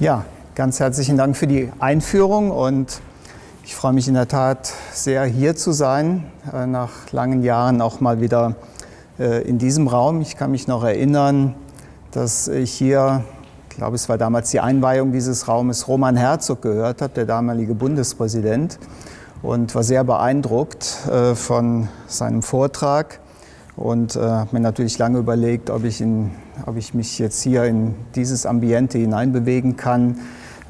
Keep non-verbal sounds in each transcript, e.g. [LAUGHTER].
Ja, ganz herzlichen Dank für die Einführung und ich freue mich in der Tat sehr, hier zu sein, äh, nach langen Jahren auch mal wieder äh, in diesem Raum. Ich kann mich noch erinnern, dass ich hier, ich glaube, es war damals die Einweihung dieses Raumes, Roman Herzog gehört habe, der damalige Bundespräsident, und war sehr beeindruckt äh, von seinem Vortrag und habe mir natürlich lange überlegt, ob ich, in, ob ich mich jetzt hier in dieses Ambiente hineinbewegen kann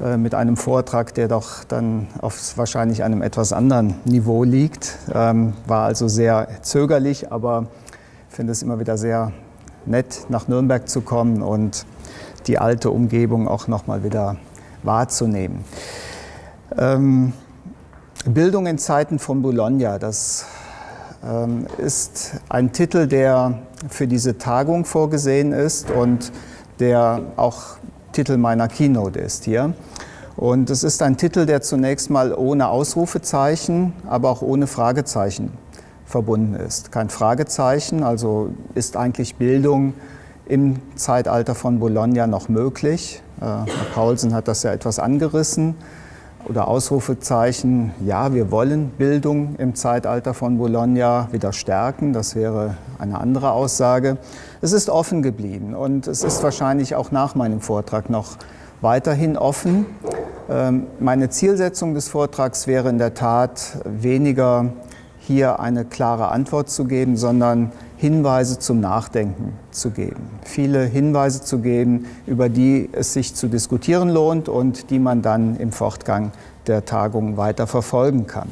äh, mit einem Vortrag, der doch dann auf wahrscheinlich einem etwas anderen Niveau liegt. Ähm, war also sehr zögerlich, aber ich finde es immer wieder sehr nett, nach Nürnberg zu kommen und die alte Umgebung auch nochmal wieder wahrzunehmen. Ähm, Bildung in Zeiten von Bologna, das ist ein Titel, der für diese Tagung vorgesehen ist und der auch Titel meiner Keynote ist hier. Und es ist ein Titel, der zunächst mal ohne Ausrufezeichen, aber auch ohne Fragezeichen verbunden ist. Kein Fragezeichen, also ist eigentlich Bildung im Zeitalter von Bologna noch möglich. Äh, Herr Paulsen hat das ja etwas angerissen. Oder Ausrufezeichen, ja, wir wollen Bildung im Zeitalter von Bologna wieder stärken. Das wäre eine andere Aussage. Es ist offen geblieben und es ist wahrscheinlich auch nach meinem Vortrag noch weiterhin offen. Ähm, meine Zielsetzung des Vortrags wäre in der Tat weniger hier eine klare Antwort zu geben, sondern Hinweise zum Nachdenken zu geben. Viele Hinweise zu geben, über die es sich zu diskutieren lohnt und die man dann im Fortgang der Tagung weiter verfolgen kann.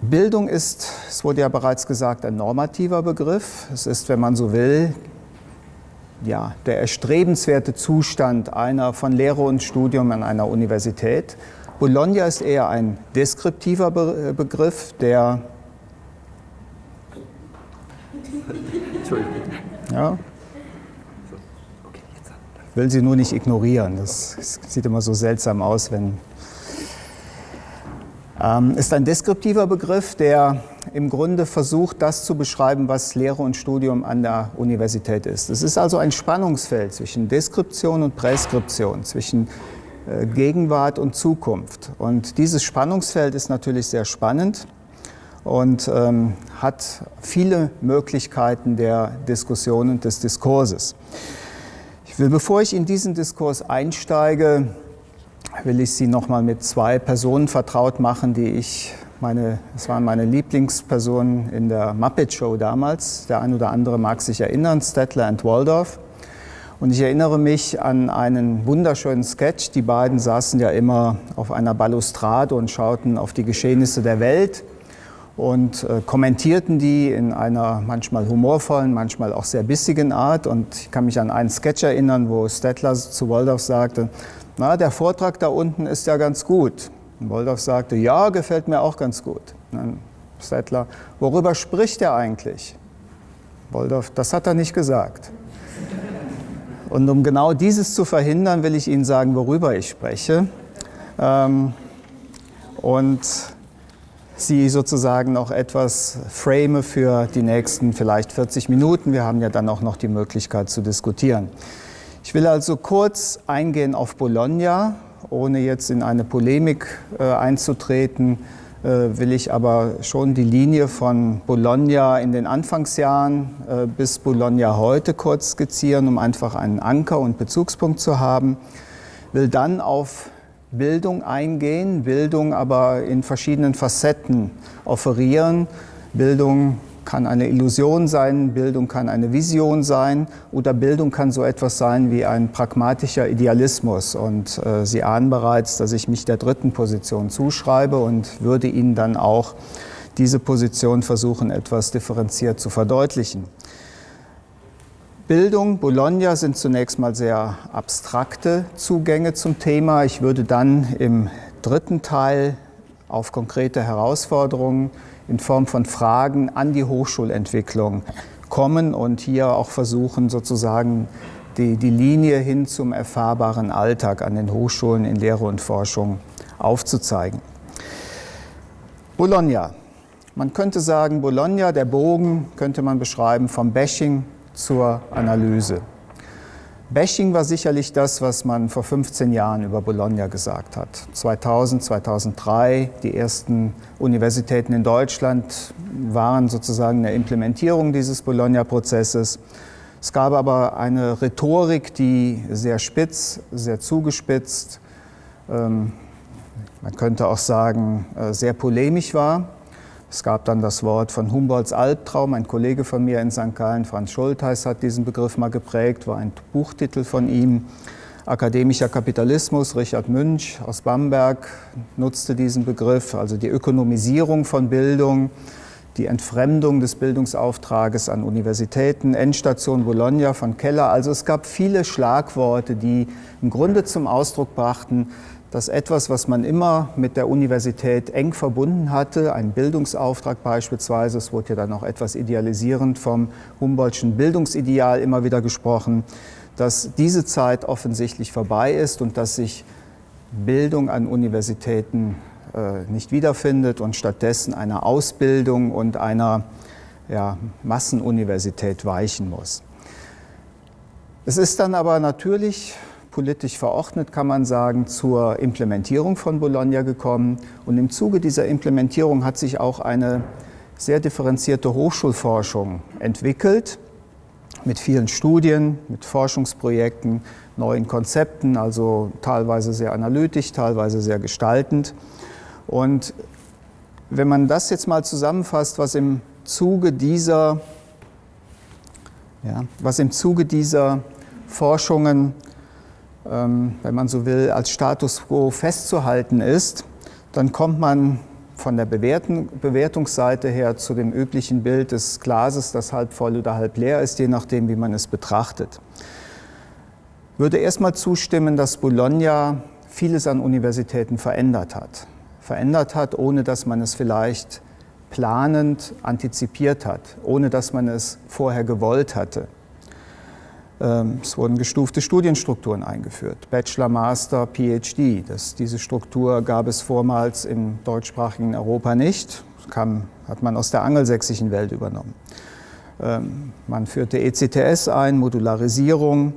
Bildung ist, es wurde ja bereits gesagt, ein normativer Begriff. Es ist, wenn man so will, ja, der erstrebenswerte Zustand einer von Lehre und Studium an einer Universität. Bologna ist eher ein deskriptiver Be Begriff, der ja, will sie nur nicht ignorieren. Das sieht immer so seltsam aus, wenn ähm, ist ein deskriptiver Begriff, der im Grunde versucht, das zu beschreiben, was Lehre und Studium an der Universität ist. Es ist also ein Spannungsfeld zwischen Deskription und Präskription, zwischen äh, Gegenwart und Zukunft. Und dieses Spannungsfeld ist natürlich sehr spannend und ähm, hat viele Möglichkeiten der Diskussion und des Diskurses. Ich will, bevor ich in diesen Diskurs einsteige, will ich Sie noch mal mit zwei Personen vertraut machen, die ich, meine, das waren meine Lieblingspersonen in der Muppet Show damals. Der ein oder andere mag sich erinnern, Stettler und Waldorf. Und ich erinnere mich an einen wunderschönen Sketch. Die beiden saßen ja immer auf einer Balustrade und schauten auf die Geschehnisse der Welt und äh, kommentierten die in einer manchmal humorvollen, manchmal auch sehr bissigen Art. Und ich kann mich an einen Sketch erinnern, wo Stettler zu Waldorf sagte, na, der Vortrag da unten ist ja ganz gut. Und Woldorf sagte, ja, gefällt mir auch ganz gut. dann Settler, worüber spricht er eigentlich? Woldorf, das hat er nicht gesagt. Und um genau dieses zu verhindern, will ich Ihnen sagen, worüber ich spreche. Ähm, und Sie sozusagen noch etwas frame für die nächsten vielleicht 40 Minuten. Wir haben ja dann auch noch die Möglichkeit zu diskutieren. Ich will also kurz eingehen auf Bologna, ohne jetzt in eine Polemik äh, einzutreten, äh, will ich aber schon die Linie von Bologna in den Anfangsjahren äh, bis Bologna heute kurz skizzieren, um einfach einen Anker und Bezugspunkt zu haben. Will dann auf Bildung eingehen, Bildung aber in verschiedenen Facetten offerieren. Bildung kann eine Illusion sein, Bildung kann eine Vision sein oder Bildung kann so etwas sein wie ein pragmatischer Idealismus. Und äh, Sie ahnen bereits, dass ich mich der dritten Position zuschreibe und würde Ihnen dann auch diese Position versuchen, etwas differenziert zu verdeutlichen. Bildung, Bologna sind zunächst mal sehr abstrakte Zugänge zum Thema. Ich würde dann im dritten Teil auf konkrete Herausforderungen in Form von Fragen an die Hochschulentwicklung kommen und hier auch versuchen, sozusagen die, die Linie hin zum erfahrbaren Alltag an den Hochschulen in Lehre und Forschung aufzuzeigen. Bologna. Man könnte sagen, Bologna, der Bogen, könnte man beschreiben vom Bashing zur Analyse. Bashing war sicherlich das, was man vor 15 Jahren über Bologna gesagt hat. 2000, 2003, die ersten Universitäten in Deutschland waren sozusagen eine Implementierung dieses Bologna-Prozesses. Es gab aber eine Rhetorik, die sehr spitz, sehr zugespitzt, ähm, man könnte auch sagen, äh, sehr polemisch war. Es gab dann das Wort von Humboldts Albtraum. Ein Kollege von mir in St. Gallen, Franz Schultheiß, hat diesen Begriff mal geprägt, war ein Buchtitel von ihm. Akademischer Kapitalismus, Richard Münch aus Bamberg nutzte diesen Begriff, also die Ökonomisierung von Bildung, die Entfremdung des Bildungsauftrages an Universitäten, Endstation Bologna von Keller. Also es gab viele Schlagworte, die im Grunde zum Ausdruck brachten, dass etwas, was man immer mit der Universität eng verbunden hatte, ein Bildungsauftrag beispielsweise, es wurde ja dann auch etwas idealisierend vom Humboldtschen Bildungsideal immer wieder gesprochen, dass diese Zeit offensichtlich vorbei ist und dass sich Bildung an Universitäten äh, nicht wiederfindet und stattdessen einer Ausbildung und einer ja, Massenuniversität weichen muss. Es ist dann aber natürlich politisch verordnet, kann man sagen, zur Implementierung von Bologna gekommen. Und im Zuge dieser Implementierung hat sich auch eine sehr differenzierte Hochschulforschung entwickelt, mit vielen Studien, mit Forschungsprojekten, neuen Konzepten, also teilweise sehr analytisch, teilweise sehr gestaltend. Und wenn man das jetzt mal zusammenfasst, was im Zuge dieser, ja, was im Zuge dieser Forschungen wenn man so will, als Status quo festzuhalten ist, dann kommt man von der Bewertungsseite her zu dem üblichen Bild des Glases, das halb voll oder halb leer ist, je nachdem, wie man es betrachtet. Ich würde erstmal zustimmen, dass Bologna vieles an Universitäten verändert hat. Verändert hat, ohne dass man es vielleicht planend antizipiert hat, ohne dass man es vorher gewollt hatte. Ähm, es wurden gestufte Studienstrukturen eingeführt, Bachelor, Master, PhD. Das, diese Struktur gab es vormals im deutschsprachigen Europa nicht, das kam, hat man aus der angelsächsischen Welt übernommen. Ähm, man führte ECTS ein, Modularisierung.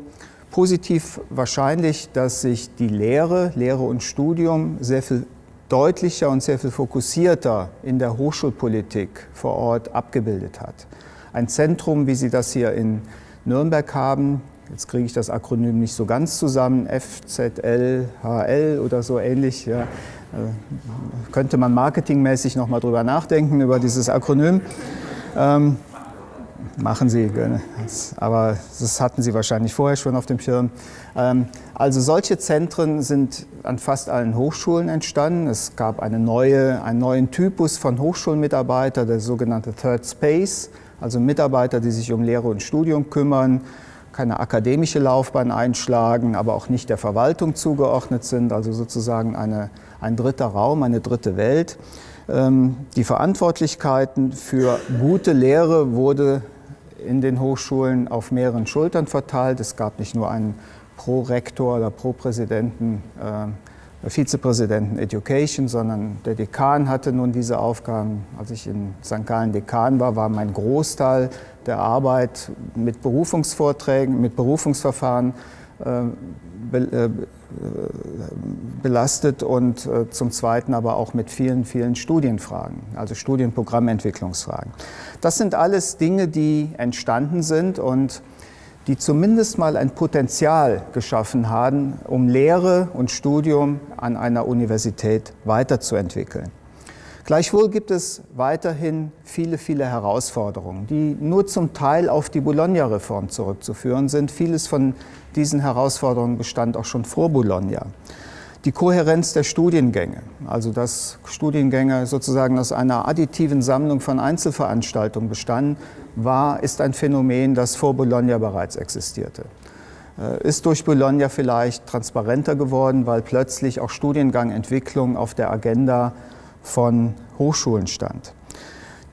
Positiv wahrscheinlich, dass sich die Lehre, Lehre und Studium sehr viel deutlicher und sehr viel fokussierter in der Hochschulpolitik vor Ort abgebildet hat. Ein Zentrum, wie Sie das hier in Nürnberg haben. Jetzt kriege ich das Akronym nicht so ganz zusammen, FZLHL oder so ähnlich. Ja. Äh, könnte man marketingmäßig noch mal drüber nachdenken, über dieses Akronym. Ähm, machen Sie, aber das hatten Sie wahrscheinlich vorher schon auf dem Schirm. Ähm, also solche Zentren sind an fast allen Hochschulen entstanden. Es gab eine neue, einen neuen Typus von Hochschulmitarbeiter, der sogenannte Third Space also Mitarbeiter, die sich um Lehre und Studium kümmern, keine akademische Laufbahn einschlagen, aber auch nicht der Verwaltung zugeordnet sind, also sozusagen eine, ein dritter Raum, eine dritte Welt. Ähm, die Verantwortlichkeiten für gute Lehre wurde in den Hochschulen auf mehreren Schultern verteilt. Es gab nicht nur einen Pro-Rektor oder Pro-Präsidenten äh, Vizepräsidenten Education, sondern der Dekan hatte nun diese Aufgaben. Als ich in St. Gallen Dekan war, war mein Großteil der Arbeit mit Berufungsvorträgen, mit Berufungsverfahren äh, äh, belastet und äh, zum Zweiten aber auch mit vielen, vielen Studienfragen, also Studienprogrammentwicklungsfragen. Das sind alles Dinge, die entstanden sind und die zumindest mal ein Potenzial geschaffen haben, um Lehre und Studium an einer Universität weiterzuentwickeln. Gleichwohl gibt es weiterhin viele, viele Herausforderungen, die nur zum Teil auf die Bologna-Reform zurückzuführen sind. Vieles von diesen Herausforderungen bestand auch schon vor Bologna. Die Kohärenz der Studiengänge, also dass Studiengänge sozusagen aus einer additiven Sammlung von Einzelveranstaltungen bestanden, war, ist ein Phänomen, das vor Bologna bereits existierte. Äh, ist durch Bologna vielleicht transparenter geworden, weil plötzlich auch Studiengangentwicklung auf der Agenda von Hochschulen stand.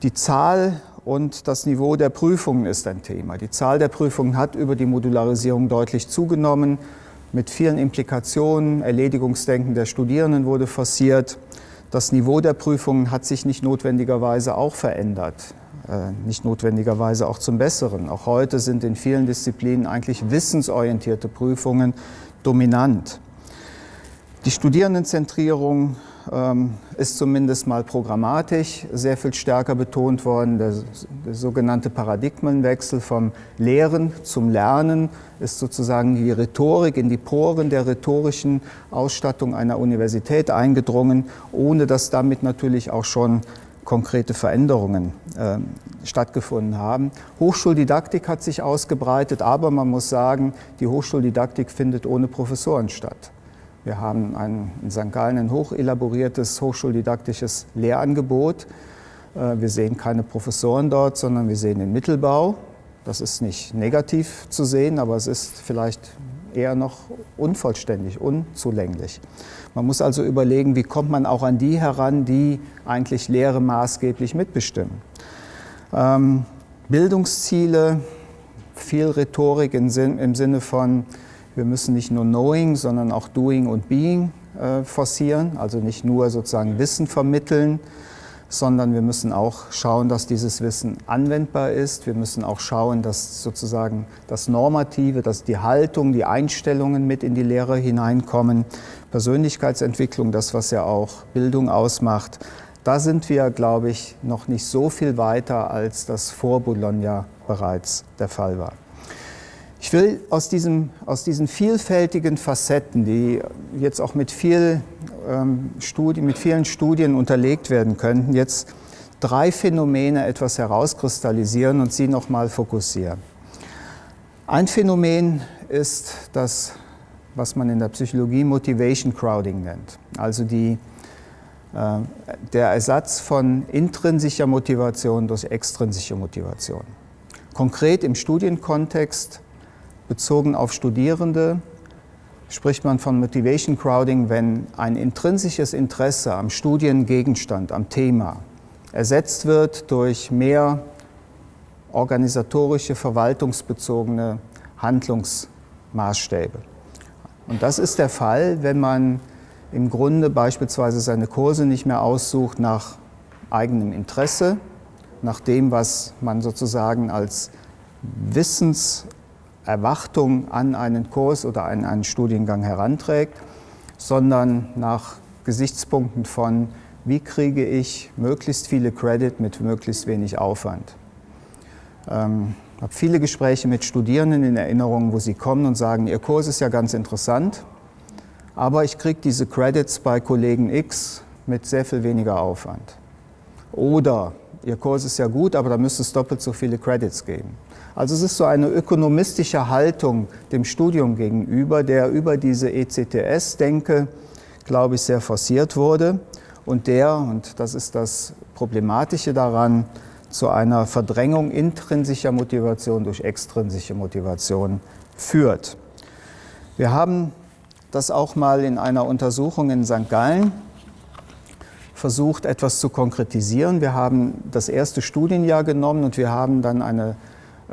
Die Zahl und das Niveau der Prüfungen ist ein Thema. Die Zahl der Prüfungen hat über die Modularisierung deutlich zugenommen mit vielen Implikationen. Erledigungsdenken der Studierenden wurde forciert. Das Niveau der Prüfungen hat sich nicht notwendigerweise auch verändert. Äh, nicht notwendigerweise auch zum Besseren. Auch heute sind in vielen Disziplinen eigentlich wissensorientierte Prüfungen dominant. Die Studierendenzentrierung ähm, ist zumindest mal programmatisch sehr viel stärker betont worden. Der, der, sogenannte Paradigmenwechsel vom Lehren zum Lernen ist sozusagen die Rhetorik in die Poren der rhetorischen Ausstattung einer Universität eingedrungen, ohne dass damit natürlich auch schon konkrete Veränderungen äh, stattgefunden haben. Hochschuldidaktik hat sich ausgebreitet, aber man muss sagen, die Hochschuldidaktik findet ohne Professoren statt. Wir haben ein, in St. Gallen ein hochelaboriertes hochschuldidaktisches Lehrangebot. Äh, wir sehen keine Professoren dort, sondern wir sehen den Mittelbau. Das ist nicht negativ zu sehen, aber es ist vielleicht eher noch unvollständig, unzulänglich. Man muss also überlegen, wie kommt man auch an die heran, die eigentlich Lehre maßgeblich mitbestimmen. Ähm, Bildungsziele, viel Rhetorik im, Sinn, im Sinne von, wir müssen nicht nur Knowing, sondern auch Doing und Being äh, forcieren, also nicht nur sozusagen Wissen vermitteln, sondern wir müssen auch schauen, dass dieses Wissen anwendbar ist. Wir müssen auch schauen, dass sozusagen das Normative, dass die Haltung, die Einstellungen mit in die Lehre hineinkommen. Persönlichkeitsentwicklung, das, was ja auch Bildung ausmacht. Da sind wir, glaube ich, noch nicht so viel weiter, als das vor Bologna bereits der Fall war. Ich will aus, diesem, aus diesen vielfältigen Facetten, die jetzt auch mit, viel, Studien, mit vielen Studien unterlegt werden könnten, jetzt drei Phänomene etwas herauskristallisieren und sie nochmal fokussieren. Ein Phänomen ist das, was man in der Psychologie Motivation Crowding nennt, also die, äh, der Ersatz von intrinsischer Motivation durch extrinsische Motivation. Konkret im Studienkontext bezogen auf Studierende spricht man von Motivation Crowding, wenn ein intrinsisches Interesse am Studiengegenstand, am Thema ersetzt wird durch mehr organisatorische, verwaltungsbezogene Handlungsmaßstäbe. Und das ist der Fall, wenn man im Grunde beispielsweise seine Kurse nicht mehr aussucht nach eigenem Interesse, nach dem, was man sozusagen als Wissens- Erwartung an einen Kurs oder an einen Studiengang heranträgt, sondern nach Gesichtspunkten von, wie kriege ich möglichst viele Credit mit möglichst wenig Aufwand. Ähm, ich habe viele Gespräche mit Studierenden in Erinnerung, wo sie kommen und sagen, ihr Kurs ist ja ganz interessant, aber ich kriege diese Credits bei Kollegen X mit sehr viel weniger Aufwand. Oder Ihr Kurs ist ja gut, aber da müsste es doppelt so viele Credits geben. Also es ist so eine ökonomistische Haltung dem Studium gegenüber, der über diese ECTS-Denke, glaube ich, sehr forciert wurde und der, und das ist das Problematische daran, zu einer Verdrängung intrinsischer Motivation durch extrinsische Motivation führt. Wir haben das auch mal in einer Untersuchung in St. Gallen versucht, etwas zu konkretisieren. Wir haben das erste Studienjahr genommen und wir haben dann eine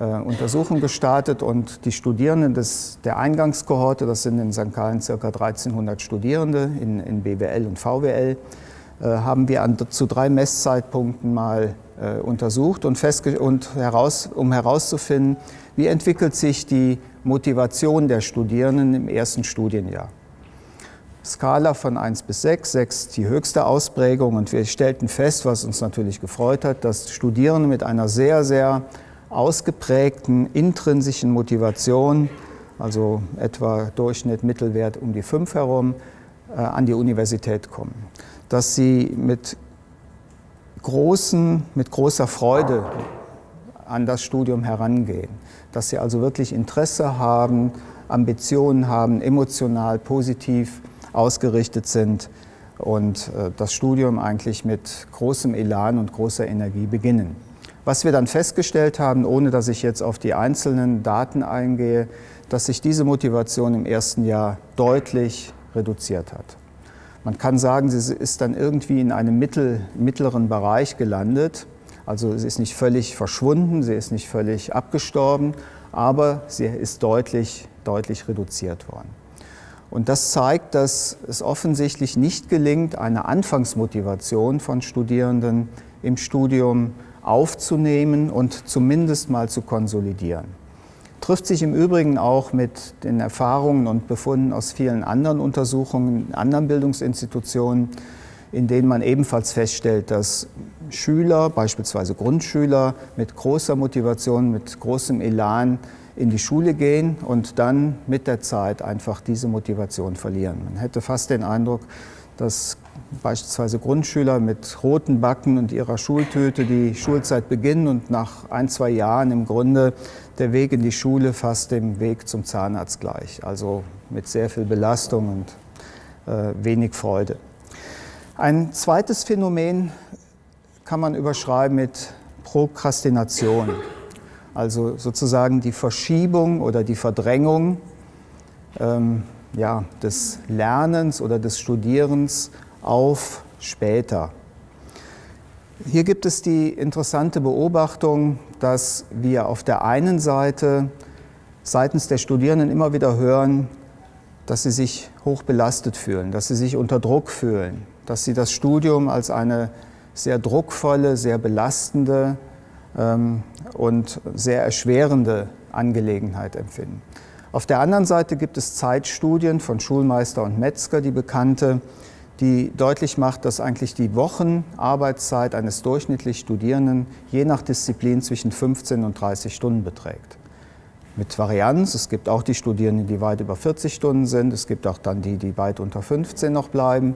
Untersuchung gestartet und die Studierenden des, der Eingangskohorte, das sind in St. Gallen ca. 1300 Studierende in, in BWL und VWL, äh, haben wir an, zu drei Messzeitpunkten mal äh, untersucht und, und heraus, um herauszufinden, wie entwickelt sich die Motivation der Studierenden im ersten Studienjahr. Skala von 1 bis 6, 6 die höchste Ausprägung und wir stellten fest, was uns natürlich gefreut hat, dass Studierende mit einer sehr, sehr ausgeprägten intrinsischen Motivation, also etwa Durchschnitt, Mittelwert um die 5 herum, äh, an die Universität kommen. Dass sie mit, großen, mit großer Freude an das Studium herangehen. Dass sie also wirklich Interesse haben, Ambitionen haben, emotional, positiv ausgerichtet sind und äh, das Studium eigentlich mit großem Elan und großer Energie beginnen. Was wir dann festgestellt haben, ohne dass ich jetzt auf die einzelnen Daten eingehe, dass sich diese Motivation im ersten Jahr deutlich reduziert hat. Man kann sagen, sie ist dann irgendwie in einem mittel, mittleren Bereich gelandet. Also sie ist nicht völlig verschwunden, sie ist nicht völlig abgestorben, aber sie ist deutlich, deutlich reduziert worden. Und das zeigt, dass es offensichtlich nicht gelingt, eine Anfangsmotivation von Studierenden im Studium aufzunehmen und zumindest mal zu konsolidieren. Trifft sich im Übrigen auch mit den Erfahrungen und Befunden aus vielen anderen Untersuchungen anderen Bildungsinstitutionen, in denen man ebenfalls feststellt, dass Schüler, beispielsweise Grundschüler, mit großer Motivation, mit großem Elan in die Schule gehen und dann mit der Zeit einfach diese Motivation verlieren. Man hätte fast den Eindruck, dass beispielsweise Grundschüler mit roten Backen und ihrer Schultüte die Schulzeit beginnen und nach ein, zwei Jahren im Grunde der Weg in die Schule fast dem Weg zum Zahnarzt gleich. Also mit sehr viel Belastung und äh, wenig Freude. Ein zweites Phänomen kann man überschreiben mit Prokrastination. Also sozusagen die Verschiebung oder die Verdrängung ähm, ja, des Lernens oder des Studierens auf später. Hier gibt es die interessante Beobachtung, dass wir auf der einen Seite seitens der Studierenden immer wieder hören, dass sie sich hoch belastet fühlen, dass sie sich unter Druck fühlen, dass sie das Studium als eine sehr druckvolle, sehr belastende ähm, und sehr erschwerende Angelegenheit empfinden. Auf der anderen Seite gibt es Zeitstudien von Schulmeister und Metzger, die bekannte, die deutlich macht, dass eigentlich die Wochenarbeitszeit eines durchschnittlich Studierenden je nach Disziplin zwischen 15 und 30 Stunden beträgt. Mit Varianz, es gibt auch die Studierenden, die weit über 40 Stunden sind, es gibt auch dann die, die weit unter 15 noch bleiben,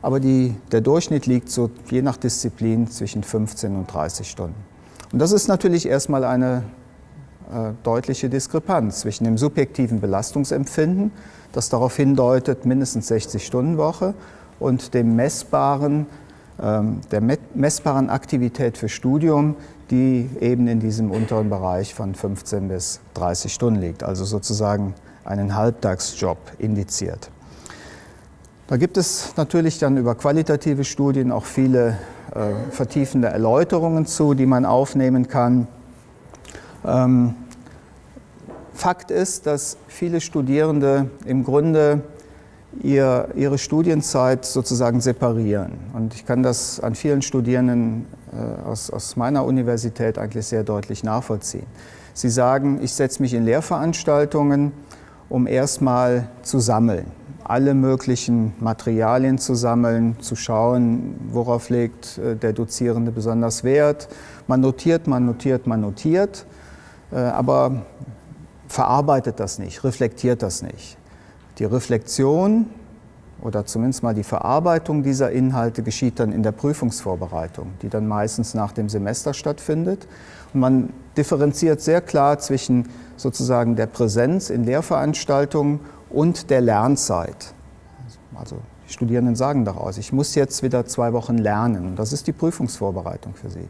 aber die, der Durchschnitt liegt so je nach Disziplin zwischen 15 und 30 Stunden. Und das ist natürlich erstmal eine äh, deutliche Diskrepanz zwischen dem subjektiven Belastungsempfinden, das darauf hindeutet, mindestens 60 Stunden Woche, und dem messbaren, ähm, der messbaren Aktivität für Studium, die eben in diesem unteren Bereich von 15 bis 30 Stunden liegt, also sozusagen einen Halbtagsjob indiziert. Da gibt es natürlich dann über qualitative Studien auch viele äh, vertiefende Erläuterungen zu, die man aufnehmen kann. Ähm, Fakt ist, dass viele Studierende im Grunde ihr, ihre Studienzeit sozusagen separieren. Und ich kann das an vielen Studierenden äh, aus, aus meiner Universität eigentlich sehr deutlich nachvollziehen. Sie sagen, ich setze mich in Lehrveranstaltungen, um erstmal zu sammeln, alle möglichen Materialien zu sammeln, zu schauen, worauf legt äh, der Dozierende besonders Wert. Man notiert, man notiert, man notiert, äh, aber verarbeitet das nicht, reflektiert das nicht. Die Reflexion oder zumindest mal die Verarbeitung dieser Inhalte geschieht dann in der Prüfungsvorbereitung, die dann meistens nach dem Semester stattfindet. Und man differenziert sehr klar zwischen sozusagen der Präsenz in Lehrveranstaltungen und der Lernzeit. Also die Studierenden sagen daraus, ich muss jetzt wieder zwei Wochen lernen. Das ist die Prüfungsvorbereitung für sie.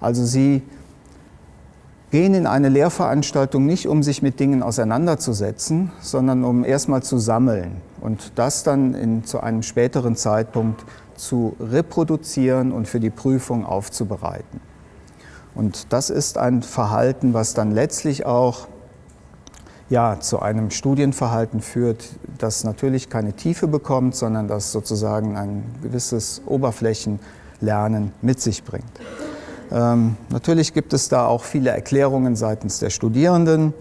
Also sie gehen in eine Lehrveranstaltung nicht, um sich mit Dingen auseinanderzusetzen, sondern um erstmal zu sammeln und das dann in, zu einem späteren Zeitpunkt zu reproduzieren und für die Prüfung aufzubereiten. Und das ist ein Verhalten, was dann letztlich auch ja, zu einem Studienverhalten führt, das natürlich keine Tiefe bekommt, sondern das sozusagen ein gewisses Oberflächenlernen mit sich bringt. Ähm, natürlich gibt es da auch viele Erklärungen seitens der Studierenden.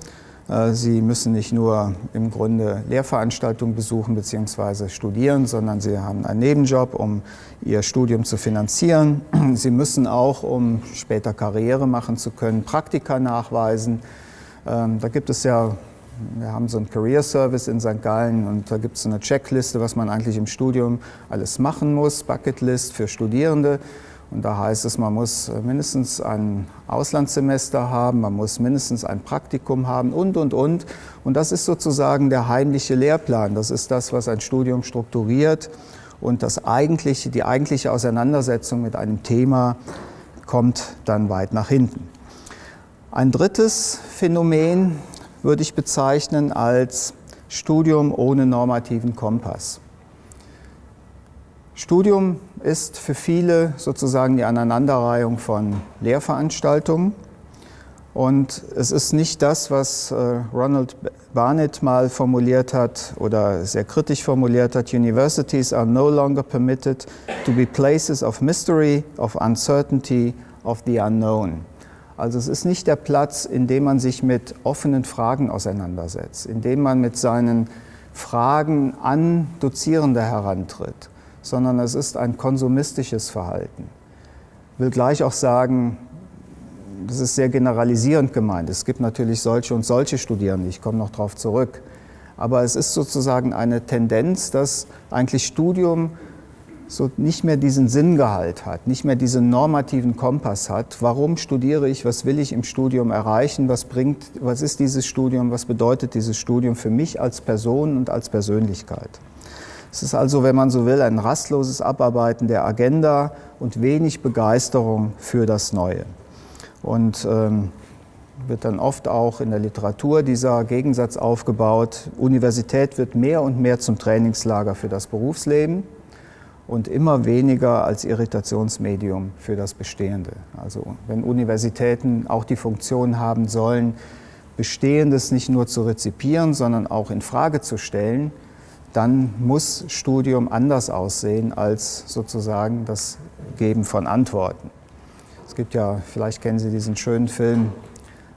Äh, sie müssen nicht nur im Grunde Lehrveranstaltungen besuchen bzw. studieren, sondern sie haben einen Nebenjob, um ihr Studium zu finanzieren. [CLEARS THROAT] Sie müssen auch, um später Karriere machen zu können, Praktika nachweisen. Ähm, da gibt es ja, wir haben so einen Career Service in St. Gallen und da gibt es eine Checkliste, was man eigentlich im Studium alles machen muss, Bucketlist für Studierende. Und da heißt es, man muss mindestens ein Auslandssemester haben, man muss mindestens ein Praktikum haben und, und, und. Und das ist sozusagen der heimliche Lehrplan. Das ist das, was ein Studium strukturiert. Und das eigentliche, die eigentliche Auseinandersetzung mit einem Thema kommt dann weit nach hinten. Ein drittes Phänomen würde ich bezeichnen als Studium ohne normativen Kompass. Studium ist für viele sozusagen die Aneinanderreihung von Lehrveranstaltungen. Und es ist nicht das, was äh, Ronald Barnett mal formuliert hat oder sehr kritisch formuliert hat. Universities are no longer permitted to be places of mystery, of uncertainty, of the unknown. Also es ist nicht der Platz, in dem man sich mit offenen Fragen auseinandersetzt, in dem man mit seinen Fragen an Dozierende herantritt, sondern es ist ein konsumistisches Verhalten. Ich will gleich auch sagen, das ist sehr generalisierend gemeint. Es gibt natürlich solche und solche Studierende, ich komme noch darauf zurück. Aber es ist sozusagen eine Tendenz, dass eigentlich Studium so nicht mehr diesen Sinngehalt hat, nicht mehr diesen normativen Kompass hat. Warum studiere ich? Was will ich im Studium erreichen? Was bringt, was ist dieses Studium? Was bedeutet dieses Studium für mich als Person und als Persönlichkeit? Es ist also, wenn man so will, ein rastloses Abarbeiten der Agenda und wenig Begeisterung für das Neue. Und ähm, wird dann oft auch in der Literatur dieser Gegensatz aufgebaut. Universität wird mehr und mehr zum Trainingslager für das Berufsleben und immer weniger als Irritationsmedium für das Bestehende. Also wenn Universitäten auch die Funktion haben sollen, Bestehendes nicht nur zu rezipieren, sondern auch in Frage zu stellen, dann muss Studium anders aussehen als sozusagen das Geben von Antworten. Es gibt ja, vielleicht kennen Sie diesen schönen Film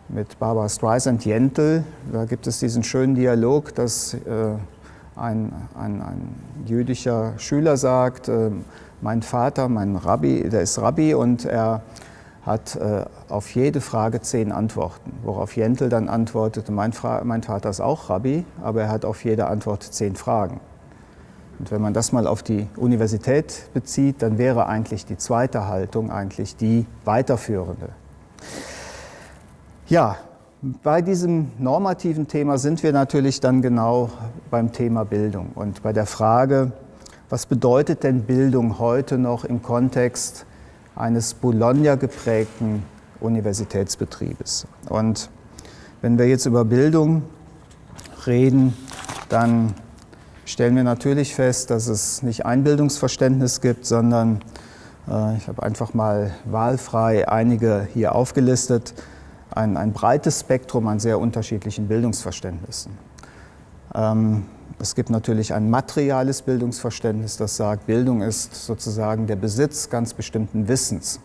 mit Barbara Streisand, Jentel. Da gibt es diesen schönen Dialog, dass äh, ein, ein, ein jüdischer Schüler sagt, äh, mein Vater, mein Rabbi, der ist Rabbi und er hat äh, auf jede Frage zehn Antworten. Worauf Jentel dann antwortete, mein, mein, Vater ist auch Rabbi, aber er hat auf jede Antwort zehn Fragen. Und wenn man das mal auf die Universität bezieht, dann wäre eigentlich die zweite Haltung eigentlich die weiterführende. Ja, bei diesem normativen Thema sind wir natürlich dann genau beim Thema Bildung und bei der Frage, was bedeutet denn Bildung heute noch im Kontext eines Bologna geprägten Universitätsbetriebes? Und wenn wir jetzt über Bildung reden, dann stellen wir natürlich fest, dass es nicht ein Bildungsverständnis gibt, sondern äh, ich habe einfach mal wahlfrei einige hier aufgelistet ein, ein breites Spektrum an sehr unterschiedlichen Bildungsverständnissen. Ähm, es gibt natürlich ein materiales Bildungsverständnis, das sagt, Bildung ist sozusagen der Besitz ganz bestimmten Wissens.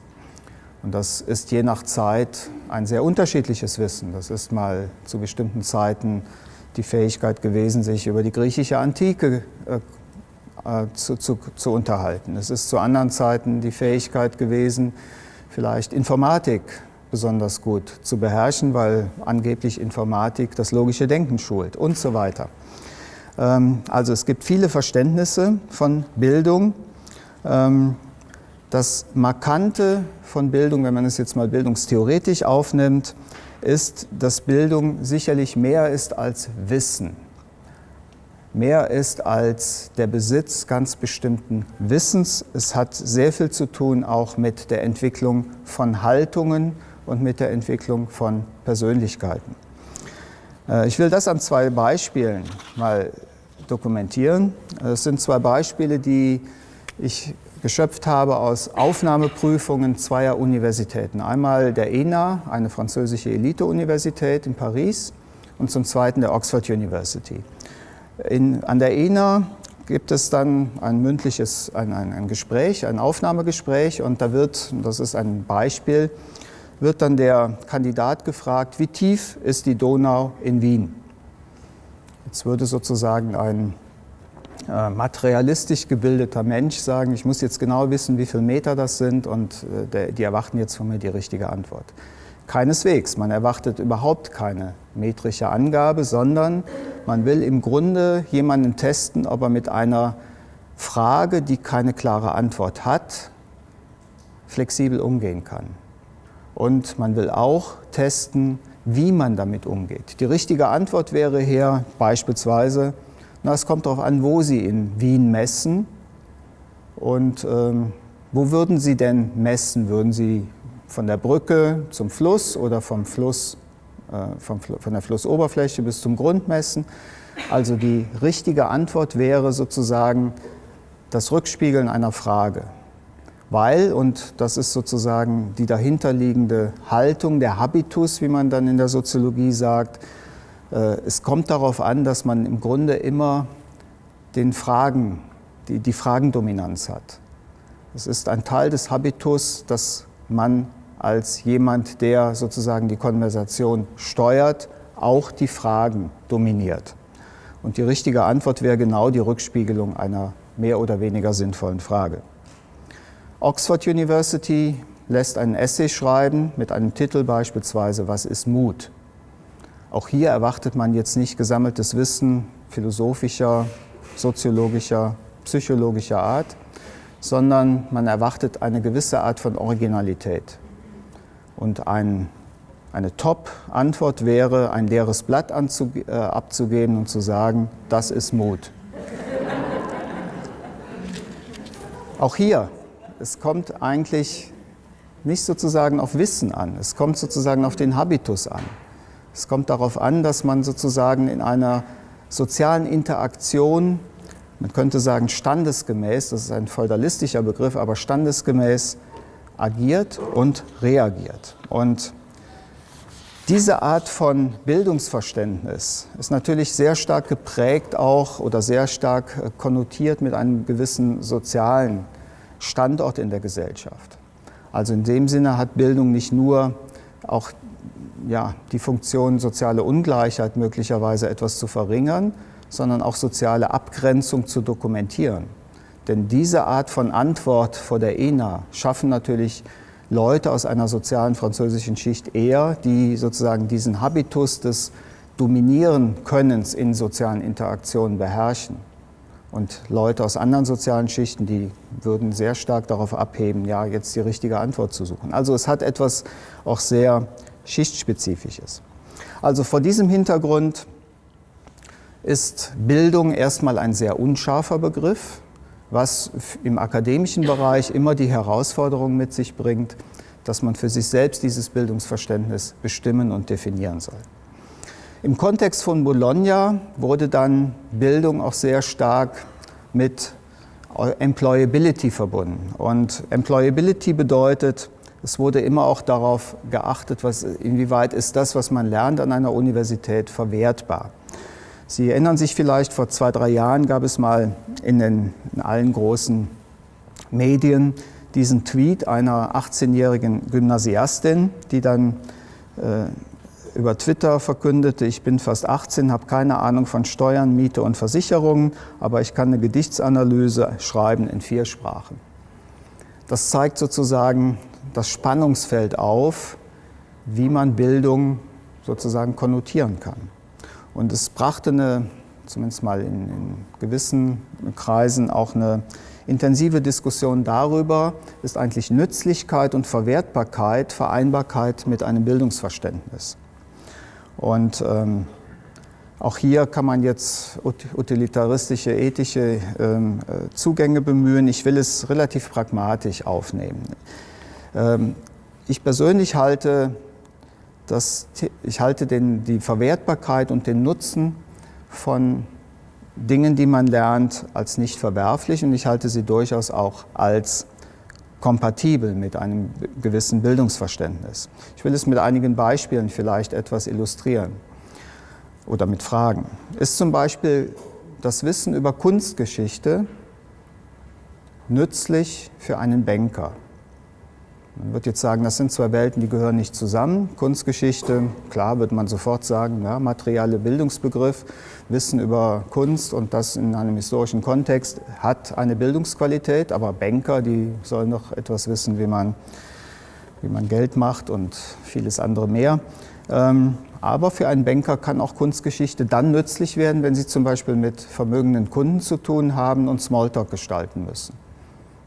Und das ist je nach Zeit ein sehr unterschiedliches Wissen. Das ist mal zu bestimmten Zeiten die Fähigkeit gewesen, sich über die griechische Antike äh, äh zu, zu, zu unterhalten. Es ist zu anderen Zeiten die Fähigkeit gewesen, vielleicht Informatik besonders gut zu beherrschen, weil angeblich Informatik das logische Denken schult und so weiter. Ähm, also es gibt viele Verständnisse von Bildung. Ähm, das Markante von Bildung, wenn man es jetzt mal bildungstheoretisch aufnimmt, ist, dass Bildung sicherlich mehr ist als Wissen. Mehr ist als der Besitz ganz bestimmten Wissens. Es hat sehr viel zu tun auch mit der Entwicklung von Haltungen und mit der Entwicklung von Persönlichkeiten. Äh, ich will das an zwei Beispielen mal dokumentieren. Es sind zwei Beispiele, die ich geschöpft habe aus Aufnahmeprüfungen zweier Universitäten. Einmal der ENA, eine französische Elite-Universität in Paris, und zum Zweiten der Oxford University. In, an der ENA gibt es dann ein mündliches ein, ein, ein Gespräch, ein Aufnahmegespräch, und da wird, das ist ein Beispiel, wird dann der Kandidat gefragt, wie tief ist die Donau in Wien? Jetzt würde sozusagen ein äh, materialistisch gebildeter Mensch sagen, ich muss jetzt genau wissen, wie viele Meter das sind und äh, die erwarten jetzt von mir die richtige Antwort. Keineswegs, man erwartet überhaupt keine metrische Angabe, sondern man will im Grunde jemanden testen, ob er mit einer Frage, die keine klare Antwort hat, flexibel umgehen kann. Und man will auch testen, wie man damit umgeht. Die richtige Antwort wäre hier beispielsweise, na, es kommt darauf an, wo Sie in Wien messen und ähm, wo würden Sie denn messen? Würden Sie von der Brücke zum Fluss oder vom Fluss, äh, vom, von der Flussoberfläche bis zum Grund messen? Also die richtige Antwort wäre sozusagen das Rückspiegeln einer Frage weil, und das ist sozusagen die dahinterliegende Haltung, der Habitus, wie man dann in der Soziologie sagt, äh, es kommt darauf an, dass man im Grunde immer den Fragen, die, die Fragendominanz hat. Es ist ein Teil des Habitus, dass man als jemand, der sozusagen die Konversation steuert, auch die Fragen dominiert. Und die richtige Antwort wäre genau die Rückspiegelung einer mehr oder weniger sinnvollen Frage. Oxford University lässt einen Essay schreiben mit einem Titel beispielsweise Was ist Mut? Auch hier erwartet man jetzt nicht gesammeltes Wissen philosophischer, soziologischer, psychologischer Art, sondern man erwartet eine gewisse Art von Originalität. Und ein, eine Top-Antwort wäre, ein leeres Blatt äh, abzugeben und zu sagen, das ist Mut. Auch hier, es kommt eigentlich nicht sozusagen auf Wissen an, es kommt sozusagen auf den Habitus an. Es kommt darauf an, dass man sozusagen in einer sozialen Interaktion, man könnte sagen standesgemäß, das ist ein feudalistischer Begriff, aber standesgemäß agiert und reagiert. Und diese Art von Bildungsverständnis ist natürlich sehr stark geprägt auch oder sehr stark äh, konnotiert mit einem gewissen sozialen Standort in der Gesellschaft. Also in dem Sinne hat Bildung nicht nur auch ja, die Funktion soziale Ungleichheit möglicherweise etwas zu verringern, sondern auch soziale Abgrenzung zu dokumentieren. Denn diese Art von Antwort vor der ENA schaffen natürlich Leute aus einer sozialen französischen Schicht eher, die sozusagen diesen Habitus des Dominieren Könnens in sozialen Interaktionen beherrschen. Und Leute aus anderen sozialen Schichten, die würden sehr stark darauf abheben, ja, jetzt die richtige Antwort zu suchen. Also es hat etwas auch sehr Schichtspezifisches. Also vor diesem Hintergrund ist Bildung erstmal ein sehr unscharfer Begriff, was im akademischen Bereich immer die Herausforderung mit sich bringt, dass man für sich selbst dieses Bildungsverständnis bestimmen und definieren soll. Im Kontext von Bologna wurde dann Bildung auch sehr stark mit Employability verbunden. Und Employability bedeutet, es wurde immer auch darauf geachtet, was, inwieweit ist das, was man lernt an einer Universität, verwertbar. Sie erinnern sich vielleicht, vor zwei, drei Jahren gab es mal in, den, in allen großen Medien diesen Tweet einer 18-jährigen Gymnasiastin, die dann äh, über Twitter verkündete, ich bin fast 18, habe keine Ahnung von Steuern, Miete und Versicherungen, aber ich kann eine Gedichtsanalyse schreiben in vier Sprachen. Das zeigt sozusagen das Spannungsfeld auf, wie man Bildung sozusagen konnotieren kann. Und es brachte eine, zumindest mal in, in gewissen Kreisen, auch eine intensive Diskussion darüber, ist eigentlich Nützlichkeit und Verwertbarkeit, Vereinbarkeit mit einem Bildungsverständnis. Und ähm, auch hier kann man jetzt utilitaristische, ethische ähm, äh, Zugänge bemühen. Ich will es relativ pragmatisch aufnehmen. Ähm, ich persönlich halte, das, ich halte den, die Verwertbarkeit und den Nutzen von Dingen, die man lernt, als nicht verwerflich und ich halte sie durchaus auch als kompatibel mit einem gewissen Bildungsverständnis. Ich will es mit einigen Beispielen vielleicht etwas illustrieren oder mit Fragen. Ist zum Beispiel das Wissen über Kunstgeschichte nützlich für einen Banker? Man wird jetzt sagen, das sind zwei Welten, die gehören nicht zusammen. Kunstgeschichte, klar wird man sofort sagen, ja, materielle Bildungsbegriff, Wissen über Kunst und das in einem historischen Kontext hat eine Bildungsqualität, aber Banker, die sollen noch etwas wissen, wie man, wie man Geld macht und vieles andere mehr. Ähm, aber für einen Banker kann auch Kunstgeschichte dann nützlich werden, wenn Sie zum Beispiel mit vermögenden Kunden zu tun haben und Smalltalk gestalten müssen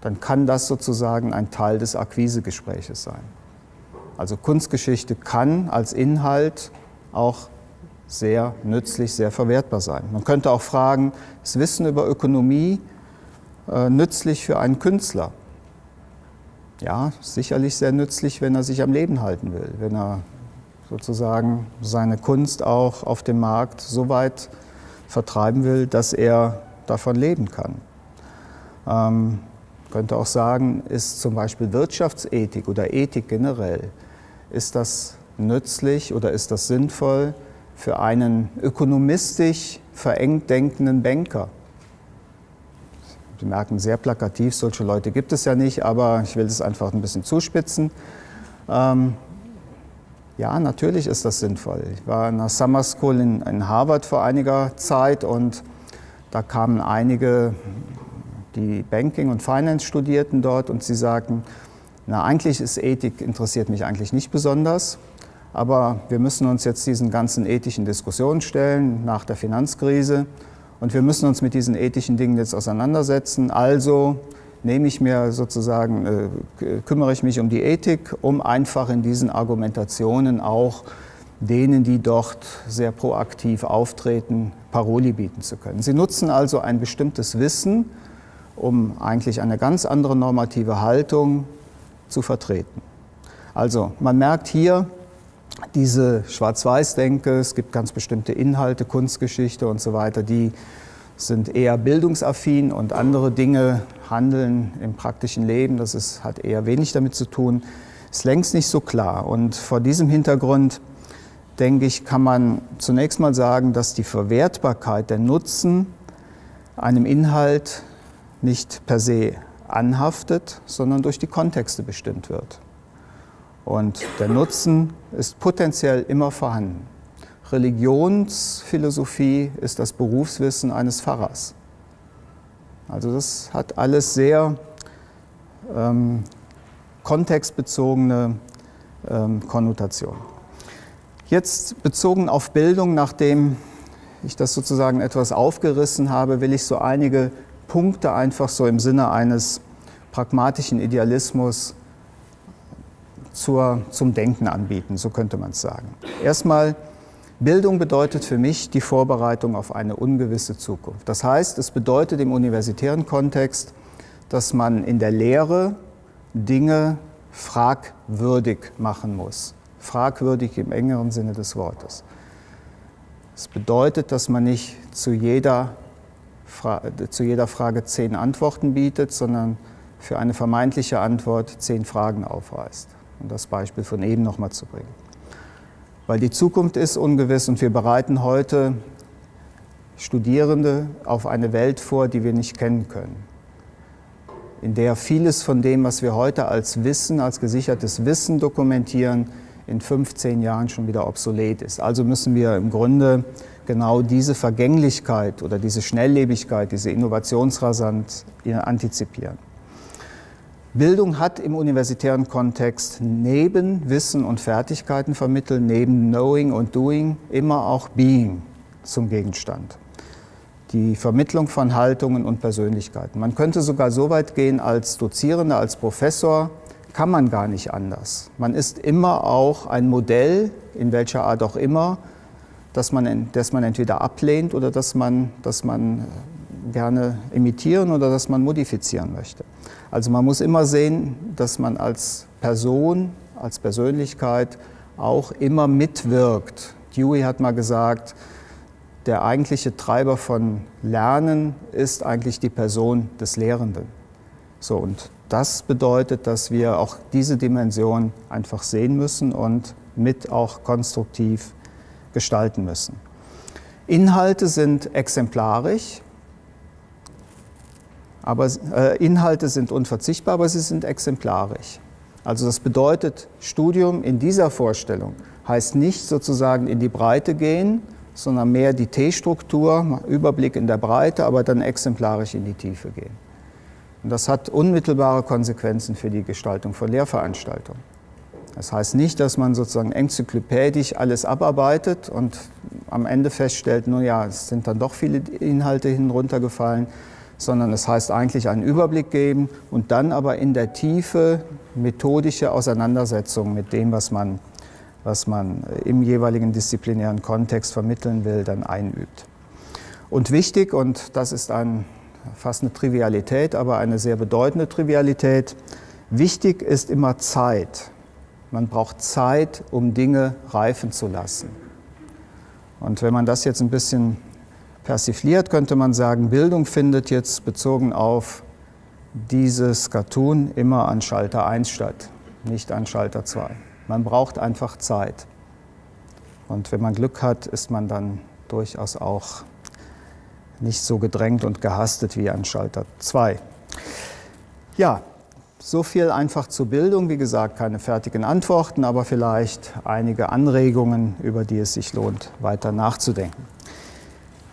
dann kann das sozusagen ein Teil des Akquisegespräches sein. Also Kunstgeschichte kann als Inhalt auch sehr nützlich, sehr verwertbar sein. Man könnte auch fragen, ist Wissen über Ökonomie äh, nützlich für einen Künstler? Ja, sicherlich sehr nützlich, wenn er sich am Leben halten will, wenn er sozusagen seine Kunst auch auf dem Markt so weit vertreiben will, dass er davon leben kann. Ähm, könnte auch sagen, ist zum Beispiel Wirtschaftsethik oder Ethik generell, ist das nützlich oder ist das sinnvoll für einen ökonomistisch verengt denkenden Banker? Sie merken, sehr plakativ, solche Leute gibt es ja nicht, aber ich will es einfach ein bisschen zuspitzen. Ähm, ja, natürlich ist das sinnvoll. Ich war in der Summer School in, in Harvard vor einiger Zeit und da kamen einige, die Banking und Finance studierten dort und sie sagten, na eigentlich ist Ethik, interessiert mich eigentlich nicht besonders, aber wir müssen uns jetzt diesen ganzen ethischen Diskussionen stellen nach der Finanzkrise und wir müssen uns mit diesen ethischen Dingen jetzt auseinandersetzen. Also nehme ich mir sozusagen, äh, kümmere ich mich um die Ethik, um einfach in diesen Argumentationen auch denen, die dort sehr proaktiv auftreten, Paroli bieten zu können. Sie nutzen also ein bestimmtes Wissen, um eigentlich eine ganz andere normative Haltung zu vertreten. Also man merkt hier diese Schwarz-Weiß-Denke, es gibt ganz bestimmte Inhalte, Kunstgeschichte und so weiter, die sind eher bildungsaffin und andere Dinge, Handeln im praktischen Leben, das ist, hat eher wenig damit zu tun, ist längst nicht so klar. Und vor diesem Hintergrund, denke ich, kann man zunächst mal sagen, dass die Verwertbarkeit, der Nutzen einem Inhalt nicht per se anhaftet, sondern durch die Kontexte bestimmt wird. Und der Nutzen ist potenziell immer vorhanden. Religionsphilosophie ist das Berufswissen eines Pfarrers. Also das hat alles sehr ähm, kontextbezogene ähm, Konnotationen. Jetzt bezogen auf Bildung, nachdem ich das sozusagen etwas aufgerissen habe, will ich so einige Punkte einfach so im Sinne eines pragmatischen Idealismus zur, zum Denken anbieten, so könnte man es sagen. Erstmal Bildung bedeutet für mich die Vorbereitung auf eine ungewisse Zukunft. Das heißt, es bedeutet im universitären Kontext, dass man in der Lehre Dinge fragwürdig machen muss. Fragwürdig im engeren Sinne des Wortes. Es bedeutet, dass man nicht zu jeder, zu jeder Frage zehn Antworten bietet, sondern für eine vermeintliche Antwort zehn Fragen aufweist. Um das Beispiel von eben nochmal zu bringen weil die Zukunft ist ungewiss und wir bereiten heute Studierende auf eine Welt vor, die wir nicht kennen können, in der vieles von dem, was wir heute als Wissen, als gesichertes Wissen dokumentieren, in 15 Jahren schon wieder obsolet ist. Also müssen wir im Grunde genau diese Vergänglichkeit oder diese Schnelllebigkeit, diese Innovationsrasant antizipieren. Bildung hat im universitären Kontext neben Wissen und Fertigkeiten vermitteln, neben Knowing und Doing immer auch Being zum Gegenstand. Die Vermittlung von Haltungen und Persönlichkeiten. Man könnte sogar so weit gehen, als Dozierender, als Professor kann man gar nicht anders. Man ist immer auch ein Modell, in welcher Art auch immer, das man, das man entweder ablehnt oder das man, das man gerne imitieren oder das man modifizieren möchte. Also man muss immer sehen, dass man als Person, als Persönlichkeit auch immer mitwirkt. Dewey hat mal gesagt, der eigentliche Treiber von Lernen ist eigentlich die Person des Lehrenden. So, und das bedeutet, dass wir auch diese Dimension einfach sehen müssen und mit auch konstruktiv gestalten müssen. Inhalte sind exemplarisch, aber äh, Inhalte sind unverzichtbar, aber sie sind exemplarisch. Also das bedeutet, Studium in dieser Vorstellung heißt nicht sozusagen in die Breite gehen, sondern mehr die T-Struktur, Überblick in der Breite, aber dann exemplarisch in die Tiefe gehen. Und das hat unmittelbare Konsequenzen für die Gestaltung von Lehrveranstaltungen. Das heißt nicht, dass man sozusagen enzyklopädisch alles abarbeitet und am Ende feststellt, nun ja, es sind dann doch viele Inhalte hinuntergefallen, sondern es heißt eigentlich einen Überblick geben und dann aber in der Tiefe methodische Auseinandersetzung mit dem, was man, was man im jeweiligen disziplinären Kontext vermitteln will, dann einübt. Und wichtig, und das ist ein, fast eine Trivialität, aber eine sehr bedeutende Trivialität, wichtig ist immer Zeit. Man braucht Zeit, um Dinge reifen zu lassen. Und wenn man das jetzt ein bisschen persifliert, könnte man sagen, Bildung findet jetzt bezogen auf dieses Cartoon immer an Schalter 1 statt, nicht an Schalter 2. Man braucht einfach Zeit. Und wenn man Glück hat, ist man dann durchaus auch nicht so gedrängt und gehastet wie an Schalter 2. Ja, So viel einfach zur Bildung. Wie gesagt, keine fertigen Antworten, aber vielleicht einige Anregungen, über die es sich lohnt, weiter nachzudenken.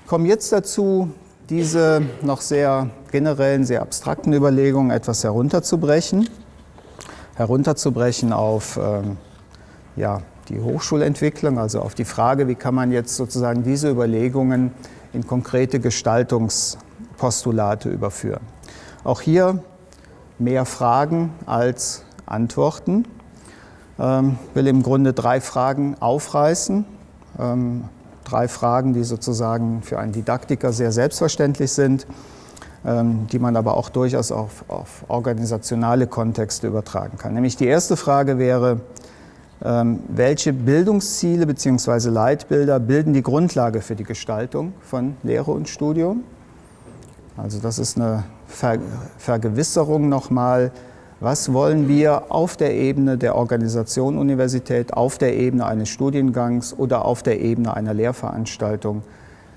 Ich komme jetzt dazu, diese noch sehr generellen, sehr abstrakten Überlegungen etwas herunterzubrechen. Herunterzubrechen auf ähm, ja, die Hochschulentwicklung, also auf die Frage, wie kann man jetzt sozusagen diese Überlegungen in konkrete Gestaltungspostulate überführen. Auch hier mehr Fragen als Antworten. Ich ähm, will im Grunde drei Fragen aufreißen. Ähm, drei Fragen, die sozusagen für einen Didaktiker sehr selbstverständlich sind, ähm, die man aber auch durchaus auf, auf organisationale Kontexte übertragen kann. Nämlich die erste Frage wäre, welche Bildungsziele bzw. Leitbilder bilden die Grundlage für die Gestaltung von Lehre und Studium? Also das ist eine Ver Vergewisserung nochmal, was wollen wir auf der Ebene der Organisation Universität, auf der Ebene eines Studiengangs oder auf der Ebene einer Lehrveranstaltung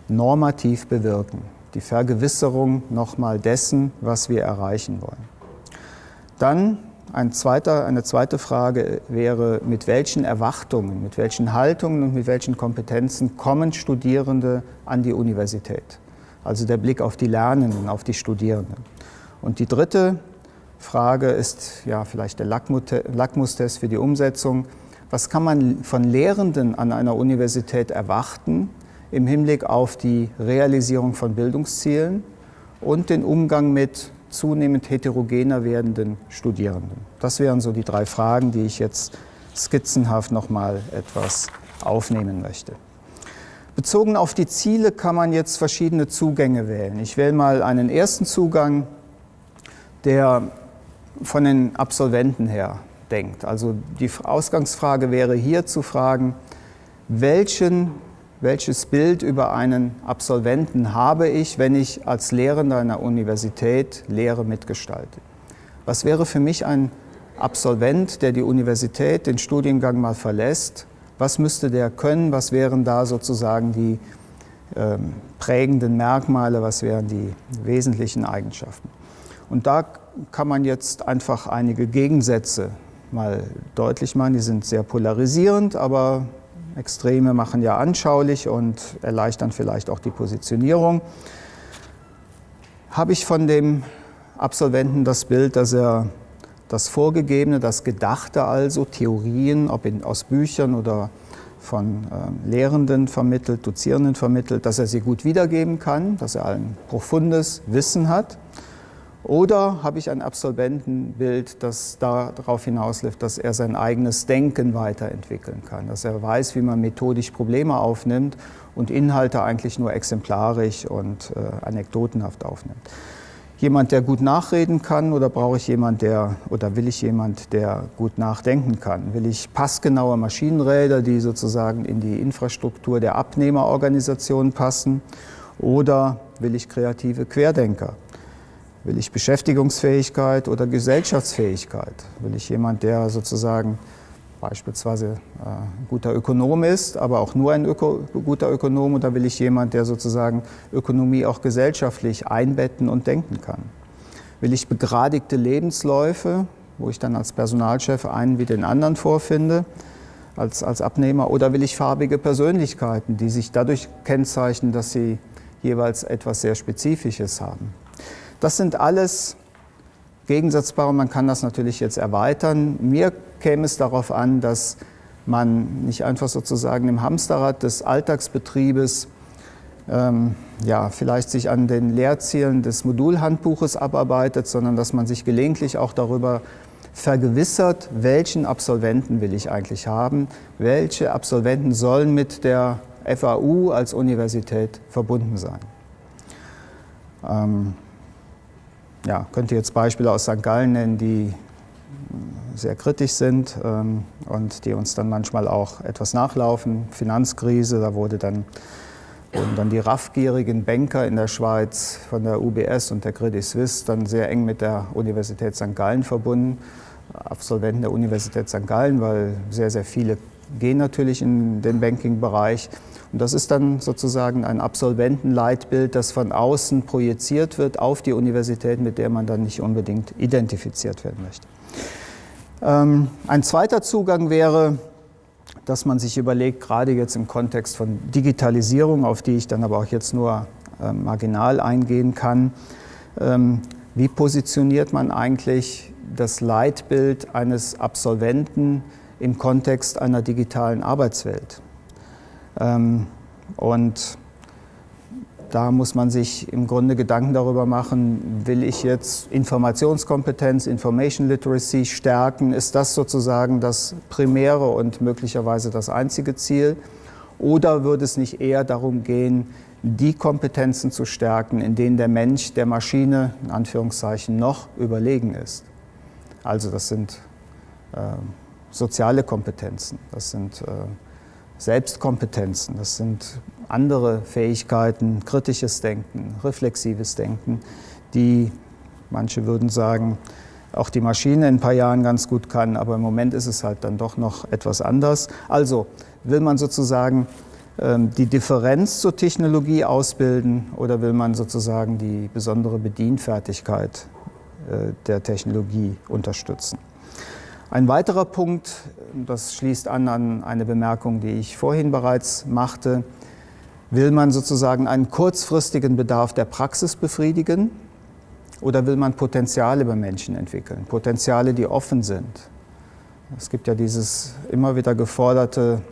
normativ bewirken. Die Vergewisserung nochmal dessen, was wir erreichen wollen. Dann ein zweiter, eine zweite Frage wäre, mit welchen Erwartungen, mit welchen Haltungen und mit welchen Kompetenzen kommen Studierende an die Universität? Also der Blick auf die Lernenden, auf die Studierenden. Und die dritte Frage ist ja vielleicht der Lackmustest für die Umsetzung. Was kann man von Lehrenden an einer Universität erwarten im Hinblick auf die Realisierung von Bildungszielen und den Umgang mit zunehmend heterogener werdenden Studierenden? Das wären so die drei Fragen, die ich jetzt skizzenhaft noch mal etwas aufnehmen möchte. Bezogen auf die Ziele kann man jetzt verschiedene Zugänge wählen. Ich wähle mal einen ersten Zugang, der von den Absolventen her denkt. Also die Ausgangsfrage wäre hier zu fragen, welchen, welches Bild über einen Absolventen habe ich, wenn ich als Lehrender einer Universität Lehre mitgestalte? Was wäre für mich ein Absolvent, der die Universität, den Studiengang mal verlässt was müsste der können? Was wären da sozusagen die ähm, prägenden Merkmale? Was wären die wesentlichen Eigenschaften? Und da kann man jetzt einfach einige Gegensätze mal deutlich machen. Die sind sehr polarisierend, aber Extreme machen ja anschaulich und erleichtern vielleicht auch die Positionierung. Habe ich von dem Absolventen das Bild, dass er das Vorgegebene, das Gedachte also, Theorien, ob in, aus Büchern oder von äh, Lehrenden vermittelt, Dozierenden vermittelt, dass er sie gut wiedergeben kann, dass er ein profundes Wissen hat. Oder habe ich ein Absolventenbild, das darauf hinausläuft, dass er sein eigenes Denken weiterentwickeln kann, dass er weiß, wie man methodisch Probleme aufnimmt und Inhalte eigentlich nur exemplarisch und äh, anekdotenhaft aufnimmt jemand, der gut nachreden kann oder brauche ich jemand, der oder will ich jemand, der gut nachdenken kann? Will ich passgenaue Maschinenräder, die sozusagen in die Infrastruktur der Abnehmerorganisation passen? Oder will ich kreative Querdenker? Will ich Beschäftigungsfähigkeit oder Gesellschaftsfähigkeit? Will ich jemand, der sozusagen beispielsweise äh, ein guter Ökonom ist, aber auch nur ein Öko guter Ökonom oder will ich jemand, der sozusagen Ökonomie auch gesellschaftlich einbetten und denken kann? Will ich begradigte Lebensläufe, wo ich dann als Personalchef einen wie den anderen vorfinde, als, als Abnehmer, oder will ich farbige Persönlichkeiten, die sich dadurch kennzeichnen, dass sie jeweils etwas sehr Spezifisches haben? Das sind alles gegensatzbar und man kann das natürlich jetzt erweitern. Mir käme es darauf an, dass man nicht einfach sozusagen im Hamsterrad des Alltagsbetriebes ähm, ja, vielleicht sich an den Lehrzielen des Modulhandbuches abarbeitet, sondern dass man sich gelegentlich auch darüber vergewissert, welchen Absolventen will ich eigentlich haben, welche Absolventen sollen mit der FAU als Universität verbunden sein. Ähm, ja, könnte jetzt Beispiele aus St. Gallen nennen, die sehr kritisch sind ähm, und die uns dann manchmal auch etwas nachlaufen. Finanzkrise, da wurde dann, wurden dann die raffgierigen Banker in der Schweiz von der UBS und der Credit Suisse dann sehr eng mit der Universität St. Gallen verbunden, Absolventen der Universität St. Gallen, weil sehr, sehr viele gehen natürlich in den Banking-Bereich. Und das ist dann sozusagen ein Absolventenleitbild, das von außen projiziert wird auf die Universität, mit der man dann nicht unbedingt identifiziert werden möchte. Ähm, ein zweiter Zugang wäre, dass man sich überlegt, gerade jetzt im Kontext von Digitalisierung, auf die ich dann aber auch jetzt nur äh, marginal eingehen kann, ähm, wie positioniert man eigentlich das Leitbild eines Absolventen im Kontext einer digitalen Arbeitswelt? Ähm, und da muss man sich im Grunde Gedanken darüber machen, will ich jetzt Informationskompetenz, Information Literacy stärken? Ist das sozusagen das primäre und möglicherweise das einzige Ziel? Oder würde es nicht eher darum gehen, die Kompetenzen zu stärken, in denen der Mensch der Maschine in Anführungszeichen noch überlegen ist? Also das sind äh, soziale Kompetenzen, das sind äh, Selbstkompetenzen, das sind andere Fähigkeiten, kritisches Denken, reflexives Denken, die manche würden sagen, auch die Maschine in ein paar Jahren ganz gut kann, aber im Moment ist es halt dann doch noch etwas anders. Also will man sozusagen ähm, die Differenz zur Technologie ausbilden oder will man sozusagen die besondere Bedienfertigkeit äh, der Technologie unterstützen? Ein weiterer Punkt, das schließt an an eine Bemerkung, die ich vorhin bereits machte, will man sozusagen einen kurzfristigen Bedarf der Praxis befriedigen oder will man Potenziale bei Menschen entwickeln, Potenziale, die offen sind. Es gibt ja dieses immer wieder geforderte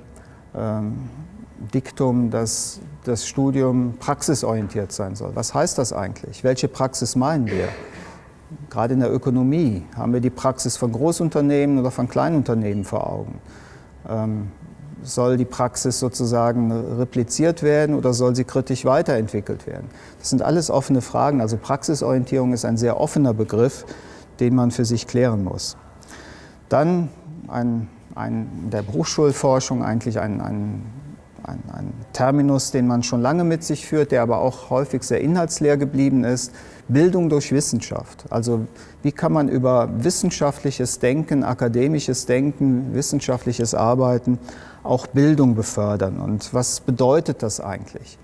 ähm, Diktum, dass das Studium praxisorientiert sein soll. Was heißt das eigentlich? Welche Praxis meinen wir? Gerade in der Ökonomie haben wir die Praxis von Großunternehmen oder von Kleinunternehmen vor Augen. Ähm, soll die Praxis sozusagen repliziert werden oder soll sie kritisch weiterentwickelt werden? Das sind alles offene Fragen. Also Praxisorientierung ist ein sehr offener Begriff, den man für sich klären muss. Dann ein, ein, in der Berufsschulforschung eigentlich ein, ein, ein Terminus, den man schon lange mit sich führt, der aber auch häufig sehr inhaltsleer geblieben ist, Bildung durch Wissenschaft. Also wie kann man über wissenschaftliches Denken, akademisches Denken, wissenschaftliches Arbeiten auch Bildung befördern und was bedeutet das eigentlich?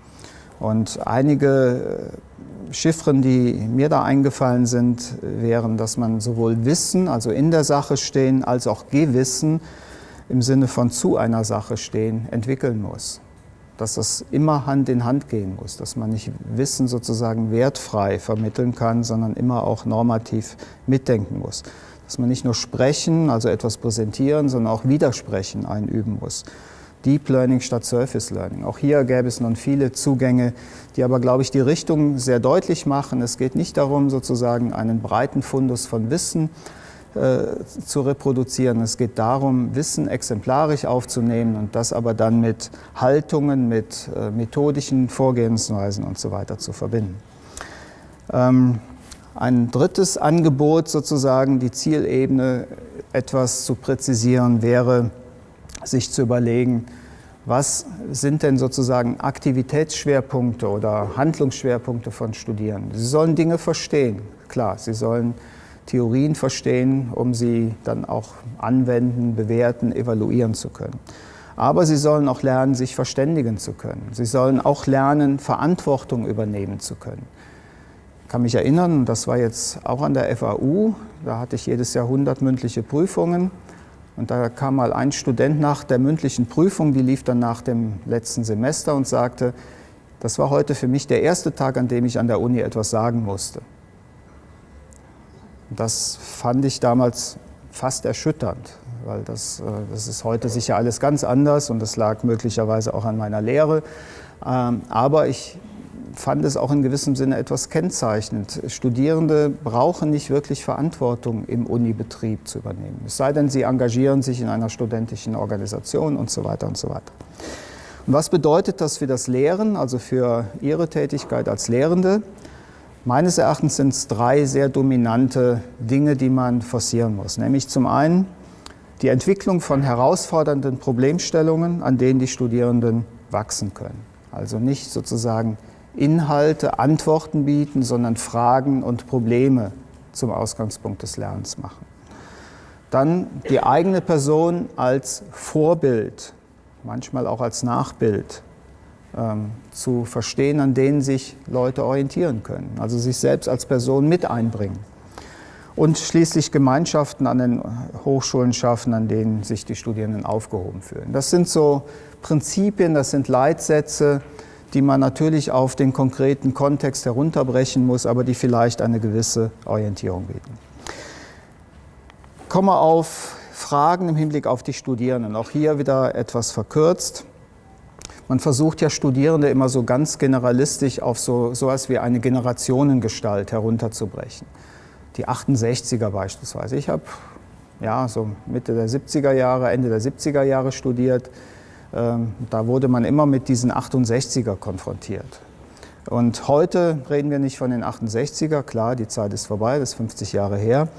Und einige äh, Chiffren, die mir da eingefallen sind, wären, dass man sowohl Wissen, also in der Sache stehen, als auch Gewissen im Sinne von zu einer Sache stehen, entwickeln muss dass das immer Hand in Hand gehen muss, dass man nicht Wissen sozusagen wertfrei vermitteln kann, sondern immer auch normativ mitdenken muss. Dass man nicht nur sprechen, also etwas präsentieren, sondern auch Widersprechen einüben muss. Deep Learning statt Surface Learning. Auch hier gäbe es nun viele Zugänge, die aber, glaube ich, die Richtung sehr deutlich machen. Es geht nicht darum, sozusagen einen breiten Fundus von Wissen zu reproduzieren. Es geht darum, Wissen exemplarisch aufzunehmen und das aber dann mit Haltungen, mit äh, methodischen Vorgehensweisen und so weiter zu verbinden. Ähm, ein drittes Angebot, sozusagen die Zielebene etwas zu präzisieren, wäre, sich zu überlegen, was sind denn sozusagen Aktivitätsschwerpunkte oder Handlungsschwerpunkte von Studierenden? Sie sollen Dinge verstehen, klar, sie sollen Theorien verstehen, um sie dann auch anwenden, bewerten, evaluieren zu können. Aber sie sollen auch lernen, sich verständigen zu können. Sie sollen auch lernen, Verantwortung übernehmen zu können. Ich kann mich erinnern, das war jetzt auch an der FAU, da hatte ich jedes Jahr 100 mündliche Prüfungen. Und da kam mal ein Student nach der mündlichen Prüfung, die lief dann nach dem letzten Semester und sagte, das war heute für mich der erste Tag, an dem ich an der Uni etwas sagen musste. Das fand ich damals fast erschütternd, weil das, äh, das ist heute sicher alles ganz anders und das lag möglicherweise auch an meiner Lehre. Ähm, aber ich fand es auch in gewissem Sinne etwas kennzeichnend. Studierende brauchen nicht wirklich Verantwortung im Unibetrieb zu übernehmen. Es sei denn, sie engagieren sich in einer studentischen Organisation und so weiter und so weiter. Und was bedeutet das für das Lehren, also für Ihre Tätigkeit als Lehrende? Meines Erachtens sind es drei sehr dominante Dinge, die man forcieren muss. Nämlich zum einen die Entwicklung von herausfordernden Problemstellungen, an denen die Studierenden wachsen können. Also nicht sozusagen Inhalte, Antworten bieten, sondern Fragen und Probleme zum Ausgangspunkt des Lernens machen. Dann die eigene Person als Vorbild, manchmal auch als Nachbild ähm, zu verstehen, an denen sich Leute orientieren können. Also sich selbst als Person mit einbringen. Und schließlich Gemeinschaften an den Hochschulen schaffen, an denen sich die Studierenden aufgehoben fühlen. Das sind so Prinzipien, das sind Leitsätze, die man natürlich auf den konkreten Kontext herunterbrechen muss, aber die vielleicht eine gewisse Orientierung bieten komme auf Fragen im Hinblick auf die Studierenden. Auch hier wieder etwas verkürzt. Man versucht ja Studierende immer so ganz generalistisch auf so etwas wie eine Generationengestalt herunterzubrechen. Die 68er beispielsweise. Ich habe ja, so Mitte der 70er Jahre, Ende der 70er Jahre studiert. Ähm, da wurde man immer mit diesen 68er konfrontiert. Und heute reden wir nicht von den 68er, klar, die Zeit ist vorbei, das ist 50 Jahre her,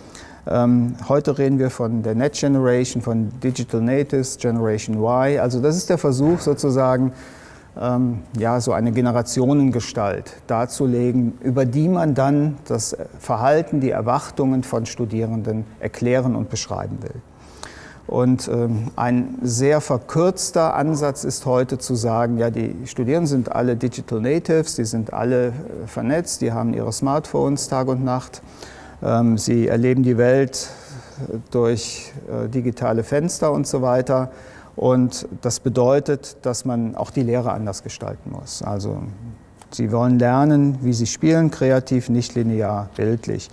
heute reden wir von der Net Generation, von Digital Natives, Generation Y. Also das ist der Versuch sozusagen, ähm, ja, so eine Generationengestalt darzulegen, über die man dann das Verhalten, die Erwartungen von Studierenden erklären und beschreiben will. Und ähm, ein sehr verkürzter Ansatz ist heute zu sagen, ja, die Studierenden sind alle Digital Natives, die sind alle äh, vernetzt, die haben ihre Smartphones Tag und Nacht ähm, sie erleben die Welt durch äh, digitale Fenster und so weiter. Und das bedeutet, dass man auch die Lehre anders gestalten muss. Also sie wollen lernen, wie sie spielen, kreativ, nicht linear, bildlich.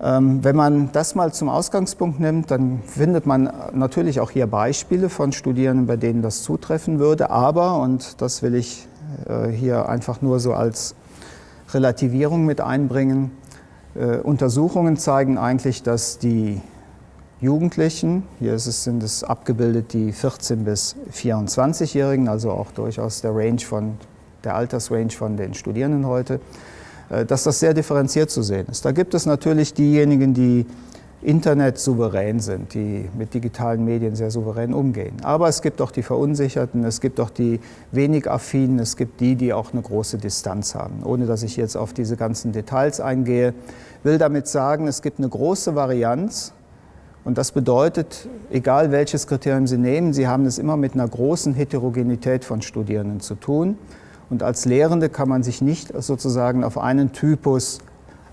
Ähm, wenn man das mal zum Ausgangspunkt nimmt, dann findet man natürlich auch hier Beispiele von Studierenden, bei denen das zutreffen würde. Aber, und das will ich äh, hier einfach nur so als Relativierung mit einbringen, äh, Untersuchungen zeigen eigentlich, dass die Jugendlichen, hier es, sind es abgebildet die 14- bis 24-Jährigen, also auch durchaus der, Range von, der Altersrange von den Studierenden heute, äh, dass das sehr differenziert zu sehen ist. Da gibt es natürlich diejenigen, die Internet souverän sind, die mit digitalen Medien sehr souverän umgehen. Aber es gibt auch die Verunsicherten, es gibt auch die wenig affinen, es gibt die, die auch eine große Distanz haben. Ohne dass ich jetzt auf diese ganzen Details eingehe, will damit sagen, es gibt eine große Varianz und das bedeutet, egal welches Kriterium Sie nehmen, Sie haben es immer mit einer großen Heterogenität von Studierenden zu tun. Und als Lehrende kann man sich nicht sozusagen auf einen Typus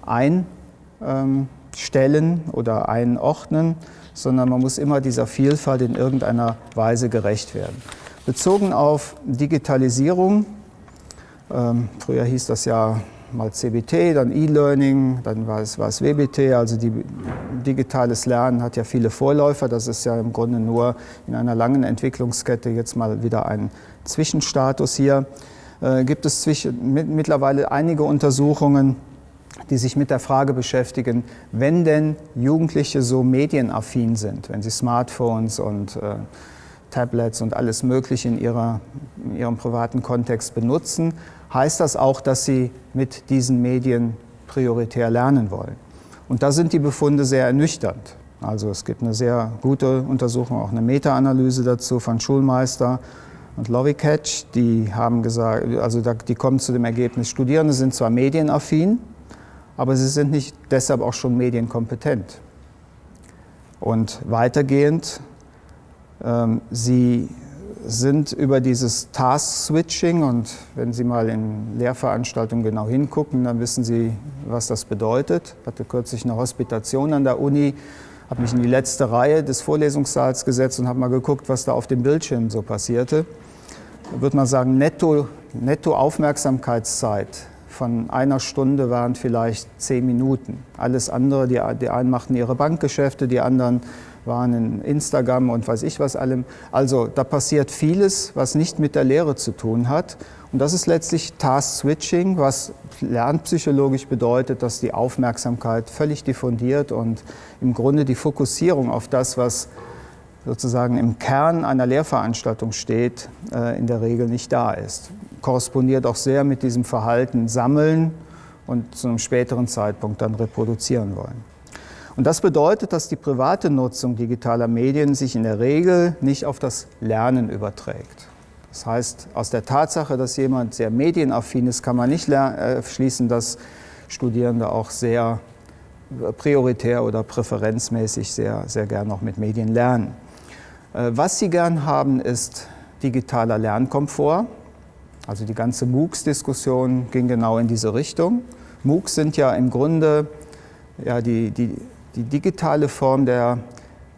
ein ähm, stellen oder einordnen, sondern man muss immer dieser Vielfalt in irgendeiner Weise gerecht werden. Bezogen auf Digitalisierung, ähm, früher hieß das ja mal CBT, dann E-Learning, dann war es, war es WBT, also die, digitales Lernen hat ja viele Vorläufer, das ist ja im Grunde nur in einer langen Entwicklungskette jetzt mal wieder ein Zwischenstatus hier. Äh, gibt es zwischen, mit, mittlerweile einige Untersuchungen, die sich mit der Frage beschäftigen, wenn denn Jugendliche so medienaffin sind, wenn sie Smartphones und äh, Tablets und alles Mögliche in, ihrer, in ihrem privaten Kontext benutzen, heißt das auch, dass sie mit diesen Medien prioritär lernen wollen. Und da sind die Befunde sehr ernüchternd. Also es gibt eine sehr gute Untersuchung, auch eine Meta-Analyse dazu von Schulmeister und Lovicatch. Die haben gesagt, also die kommen zu dem Ergebnis, Studierende sind zwar medienaffin, aber sie sind nicht deshalb auch schon medienkompetent. Und weitergehend, ähm, sie sind über dieses Task-Switching und wenn Sie mal in Lehrveranstaltungen genau hingucken, dann wissen Sie, was das bedeutet. Ich hatte kürzlich eine Hospitation an der Uni, habe mich in die letzte Reihe des Vorlesungssaals gesetzt und habe mal geguckt, was da auf dem Bildschirm so passierte. Da würde man sagen, netto, netto Aufmerksamkeitszeit von einer Stunde waren vielleicht zehn Minuten. Alles andere, die, die einen machten ihre Bankgeschäfte, die anderen waren in Instagram und weiß ich was allem. Also da passiert vieles, was nicht mit der Lehre zu tun hat. Und das ist letztlich Task Switching, was lernpsychologisch bedeutet, dass die Aufmerksamkeit völlig diffundiert und im Grunde die Fokussierung auf das, was sozusagen im Kern einer Lehrveranstaltung steht, äh, in der Regel nicht da ist. Korrespondiert auch sehr mit diesem Verhalten sammeln und zu einem späteren Zeitpunkt dann reproduzieren wollen. Und das bedeutet, dass die private Nutzung digitaler Medien sich in der Regel nicht auf das Lernen überträgt. Das heißt, aus der Tatsache, dass jemand sehr medienaffin ist, kann man nicht äh, schließen, dass Studierende auch sehr prioritär oder präferenzmäßig sehr, sehr gern noch mit Medien lernen. Äh, was sie gern haben, ist digitaler Lernkomfort. Also die ganze MOOCs-Diskussion ging genau in diese Richtung. MOOCs sind ja im Grunde ja, die, die, die digitale Form der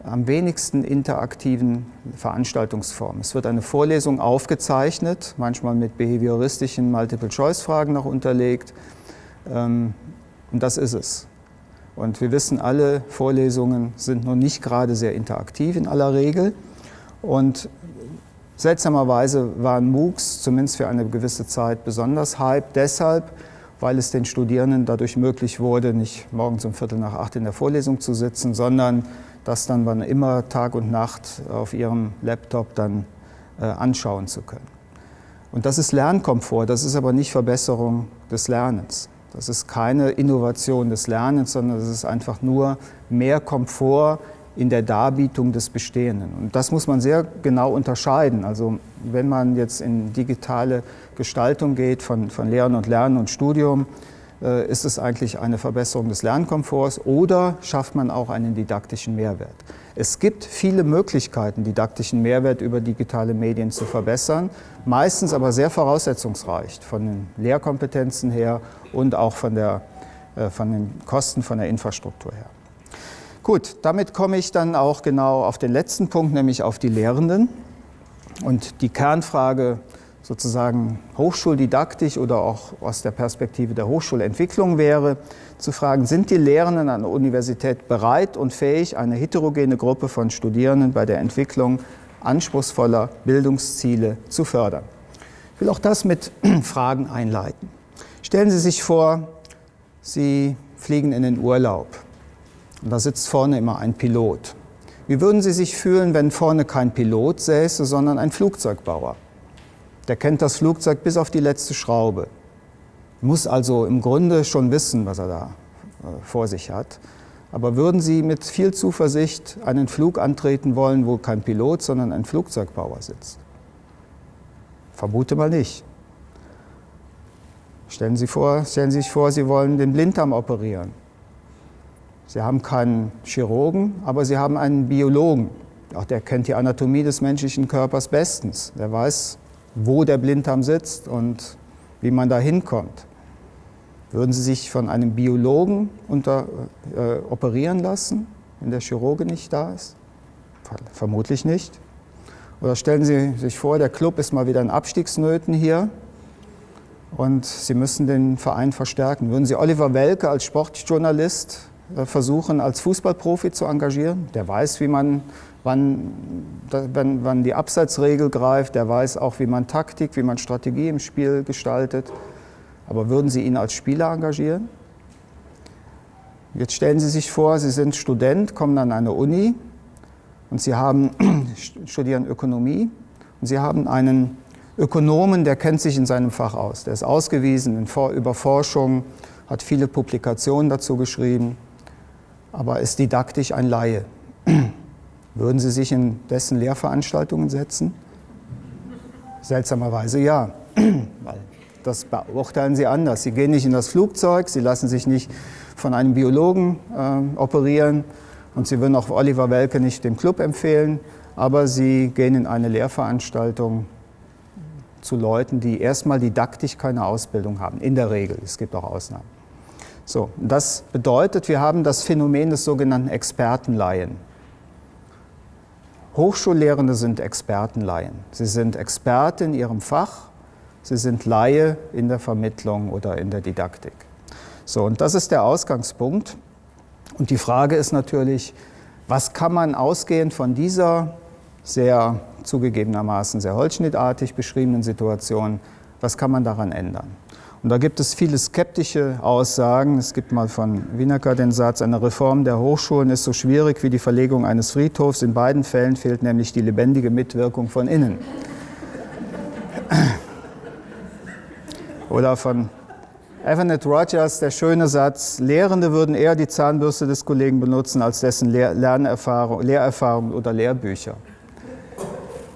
am wenigsten interaktiven Veranstaltungsform. Es wird eine Vorlesung aufgezeichnet, manchmal mit behavioristischen Multiple-Choice-Fragen noch unterlegt. Ähm, und das ist es. Und wir wissen alle, Vorlesungen sind noch nicht gerade sehr interaktiv in aller Regel. Und seltsamerweise waren MOOCs zumindest für eine gewisse Zeit besonders hype, deshalb, weil es den Studierenden dadurch möglich wurde, nicht morgens um Viertel nach acht in der Vorlesung zu sitzen, sondern das dann wann immer Tag und Nacht auf ihrem Laptop dann äh, anschauen zu können. Und das ist Lernkomfort, das ist aber nicht Verbesserung des Lernens. Das ist keine Innovation des Lernens, sondern das ist einfach nur mehr Komfort in der Darbietung des Bestehenden. Und das muss man sehr genau unterscheiden. Also wenn man jetzt in digitale Gestaltung geht von, von Lehren und Lernen und Studium, äh, ist es eigentlich eine Verbesserung des Lernkomforts oder schafft man auch einen didaktischen Mehrwert. Es gibt viele Möglichkeiten, didaktischen Mehrwert über digitale Medien zu verbessern, meistens aber sehr voraussetzungsreich von den Lehrkompetenzen her und auch von, der, äh, von den Kosten von der Infrastruktur her. Gut, damit komme ich dann auch genau auf den letzten Punkt, nämlich auf die Lehrenden. Und die Kernfrage sozusagen hochschuldidaktisch oder auch aus der Perspektive der Hochschulentwicklung wäre, zu fragen, sind die Lehrenden an der Universität bereit und fähig, eine heterogene Gruppe von Studierenden bei der Entwicklung anspruchsvoller Bildungsziele zu fördern? Ich will auch das mit [CLEARS THROAT] Fragen einleiten. Stellen Sie sich vor, Sie fliegen in den Urlaub und da sitzt vorne immer ein Pilot. Wie würden Sie sich fühlen, wenn vorne kein Pilot säße, sondern ein Flugzeugbauer? Der kennt das Flugzeug bis auf die letzte Schraube. Muss also im Grunde schon wissen, was er da äh, vor sich hat. Aber würden Sie mit viel Zuversicht einen Flug antreten wollen, wo kein Pilot, sondern ein Flugzeugbauer sitzt? Vermute mal nicht. Stellen Sie, vor, stellen Sie sich vor, Sie wollen den Blinddarm operieren. Sie haben keinen Chirurgen, aber Sie haben einen Biologen. Auch der kennt die Anatomie des menschlichen Körpers bestens. Der weiß, wo der Blinddarm sitzt und wie man da hinkommt. Würden Sie sich von einem Biologen unter, äh, operieren lassen, wenn der Chirurge nicht da ist? Vermutlich nicht. Oder stellen Sie sich vor, der Club ist mal wieder in Abstiegsnöten hier und Sie müssen den Verein verstärken. Würden Sie Oliver Welke als Sportjournalist versuchen, als Fußballprofi zu engagieren? Der weiß, wie man wann, wann, wann die Abseitsregel greift, der weiß auch, wie man Taktik, wie man Strategie im Spiel gestaltet. Aber würden Sie ihn als Spieler engagieren? Jetzt stellen Sie sich vor, Sie sind Student, kommen an eine Uni und Sie haben, [CLEARS THROAT] studieren Ökonomie und Sie haben einen Ökonomen, der kennt sich in seinem Fach aus. Der ist ausgewiesen in über Forschung, hat viele Publikationen dazu geschrieben, aber ist didaktisch ein Laie. [CLEARS THROAT] Würden Sie sich in dessen Lehrveranstaltungen setzen? Seltsamerweise ja, [CLEARS THROAT] weil das beurteilen Sie anders. Sie gehen nicht in das Flugzeug, Sie lassen sich nicht von einem Biologen äh, operieren und Sie würden auch Oliver Welke nicht dem Club empfehlen, aber Sie gehen in eine Lehrveranstaltung zu Leuten, die erstmal didaktisch keine Ausbildung haben, in der Regel. Es gibt auch Ausnahmen. So, das bedeutet, wir haben das Phänomen des sogenannten Expertenleihen. Hochschullehrende sind Expertenlaien. Sie sind Experte in ihrem Fach, sie sind Laie in der Vermittlung oder in der Didaktik. So, und das ist der Ausgangspunkt. Und die Frage ist natürlich, was kann man ausgehend von dieser sehr zugegebenermaßen sehr holzschnittartig beschriebenen Situation, was kann man daran ändern? Und da gibt es viele skeptische Aussagen. Es gibt mal von Wienerker den Satz, eine Reform der Hochschulen ist so schwierig wie die Verlegung eines Friedhofs. In beiden Fällen fehlt nämlich die lebendige Mitwirkung von innen. Oder von Evanet Rogers der schöne Satz, Lehrende würden eher die Zahnbürste des Kollegen benutzen als dessen Lernerfahrung, Lehrerfahrung oder Lehrbücher.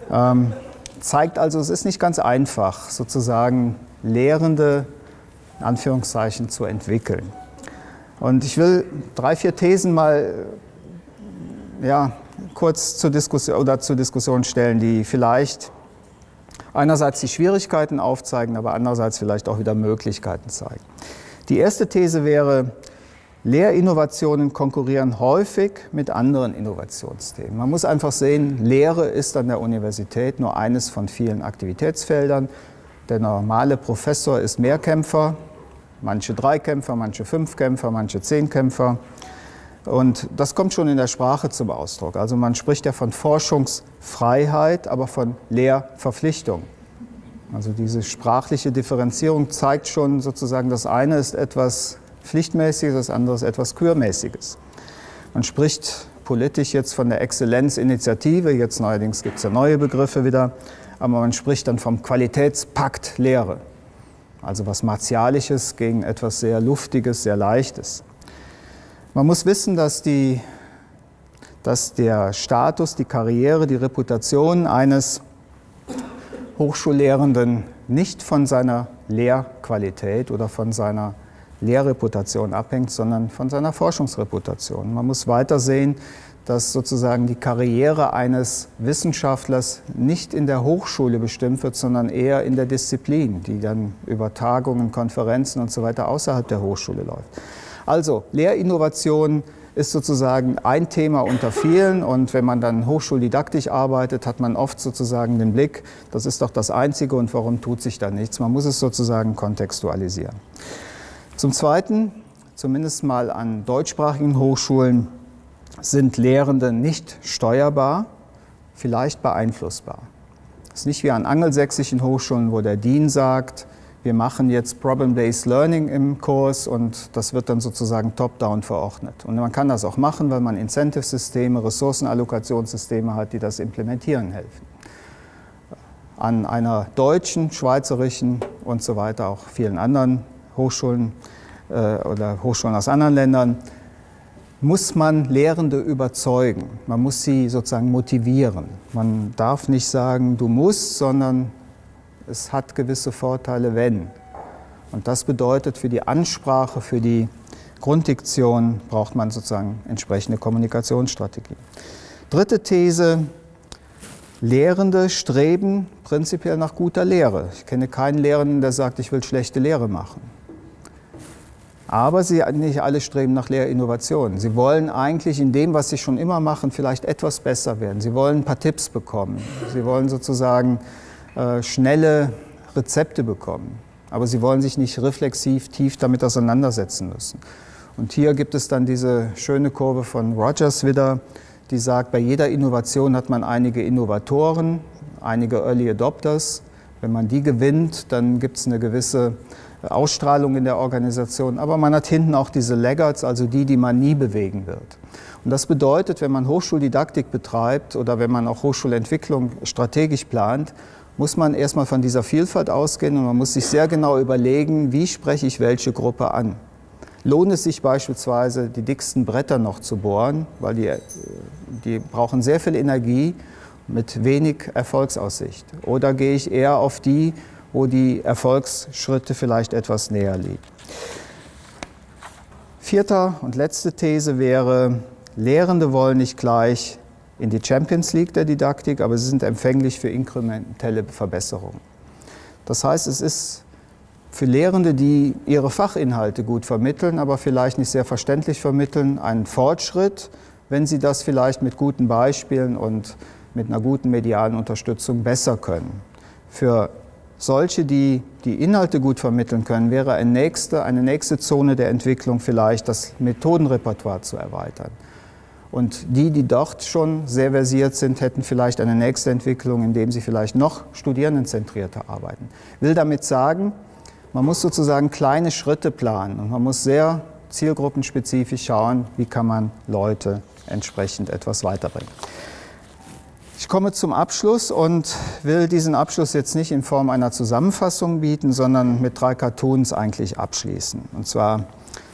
Ähm, zeigt also, es ist nicht ganz einfach, sozusagen Lehrende in Anführungszeichen zu entwickeln. Und ich will drei, vier Thesen mal ja, kurz zur Diskussion, oder zur Diskussion stellen, die vielleicht einerseits die Schwierigkeiten aufzeigen, aber andererseits vielleicht auch wieder Möglichkeiten zeigen. Die erste These wäre, Lehrinnovationen konkurrieren häufig mit anderen Innovationsthemen. Man muss einfach sehen, Lehre ist an der Universität nur eines von vielen Aktivitätsfeldern. Der normale Professor ist Mehrkämpfer, manche Dreikämpfer, manche Fünfkämpfer, manche Zehnkämpfer. Und das kommt schon in der Sprache zum Ausdruck. Also man spricht ja von Forschungsfreiheit, aber von Lehrverpflichtung. Also diese sprachliche Differenzierung zeigt schon sozusagen, das eine ist etwas Pflichtmäßiges, das andere ist etwas Kürmäßiges. Man spricht politisch jetzt von der Exzellenzinitiative, jetzt neuerdings gibt es ja neue Begriffe wieder, aber man spricht dann vom Qualitätspakt Lehre. Also was Martialisches gegen etwas sehr Luftiges, sehr Leichtes. Man muss wissen, dass, die, dass der Status, die Karriere, die Reputation eines Hochschullehrenden nicht von seiner Lehrqualität oder von seiner Lehrreputation abhängt, sondern von seiner Forschungsreputation. Man muss weiter sehen, dass sozusagen die Karriere eines Wissenschaftlers nicht in der Hochschule bestimmt wird, sondern eher in der Disziplin, die dann über Tagungen, Konferenzen und so weiter außerhalb der Hochschule läuft. Also Lehrinnovation ist sozusagen ein Thema unter vielen und wenn man dann hochschuldidaktisch arbeitet, hat man oft sozusagen den Blick, das ist doch das Einzige und warum tut sich da nichts. Man muss es sozusagen kontextualisieren. Zum Zweiten, zumindest mal an deutschsprachigen Hochschulen, sind Lehrende nicht steuerbar, vielleicht beeinflussbar. Das ist nicht wie an angelsächsischen Hochschulen, wo der Dean sagt, wir machen jetzt Problem-Based Learning im Kurs und das wird dann sozusagen top-down verordnet. Und man kann das auch machen, weil man Incentive-Systeme, Ressourcenallokationssysteme hat, die das implementieren helfen. An einer deutschen, schweizerischen und so weiter, auch vielen anderen Hochschulen äh, oder Hochschulen aus anderen Ländern, muss man Lehrende überzeugen. Man muss sie sozusagen motivieren. Man darf nicht sagen, du musst, sondern es hat gewisse Vorteile, wenn. Und das bedeutet, für die Ansprache, für die Grunddiktion braucht man sozusagen entsprechende Kommunikationsstrategien. Dritte These, Lehrende streben prinzipiell nach guter Lehre. Ich kenne keinen Lehrenden, der sagt, ich will schlechte Lehre machen. Aber sie nicht alle streben nach Lehrinnovation. Sie wollen eigentlich in dem, was sie schon immer machen, vielleicht etwas besser werden. Sie wollen ein paar Tipps bekommen. Sie wollen sozusagen äh, schnelle Rezepte bekommen. Aber sie wollen sich nicht reflexiv tief damit auseinandersetzen müssen. Und hier gibt es dann diese schöne Kurve von Rogers wieder, die sagt, bei jeder Innovation hat man einige Innovatoren, einige Early Adopters. Wenn man die gewinnt, dann gibt es eine gewisse Ausstrahlung in der Organisation, aber man hat hinten auch diese Laggards, also die, die man nie bewegen wird. Und das bedeutet, wenn man Hochschuldidaktik betreibt oder wenn man auch Hochschulentwicklung strategisch plant, muss man erstmal von dieser Vielfalt ausgehen und man muss sich sehr genau überlegen, wie spreche ich welche Gruppe an. Lohnt es sich beispielsweise, die dicksten Bretter noch zu bohren, weil die, die brauchen sehr viel Energie mit wenig Erfolgsaussicht. Oder gehe ich eher auf die, wo die Erfolgsschritte vielleicht etwas näher liegen. Vierter und letzte These wäre, Lehrende wollen nicht gleich in die Champions League der Didaktik, aber sie sind empfänglich für inkrementelle Verbesserungen. Das heißt, es ist für Lehrende, die ihre Fachinhalte gut vermitteln, aber vielleicht nicht sehr verständlich vermitteln, ein Fortschritt, wenn sie das vielleicht mit guten Beispielen und mit einer guten medialen Unterstützung besser können. Für solche, die die Inhalte gut vermitteln können, wäre eine nächste, eine nächste Zone der Entwicklung vielleicht das Methodenrepertoire zu erweitern. Und die, die dort schon sehr versiert sind, hätten vielleicht eine nächste Entwicklung, indem sie vielleicht noch studierendenzentrierter arbeiten. Ich will damit sagen, man muss sozusagen kleine Schritte planen und man muss sehr zielgruppenspezifisch schauen, wie kann man Leute entsprechend etwas weiterbringen. Ich komme zum Abschluss und will diesen Abschluss jetzt nicht in Form einer Zusammenfassung bieten, sondern mit drei Cartoons eigentlich abschließen. Und zwar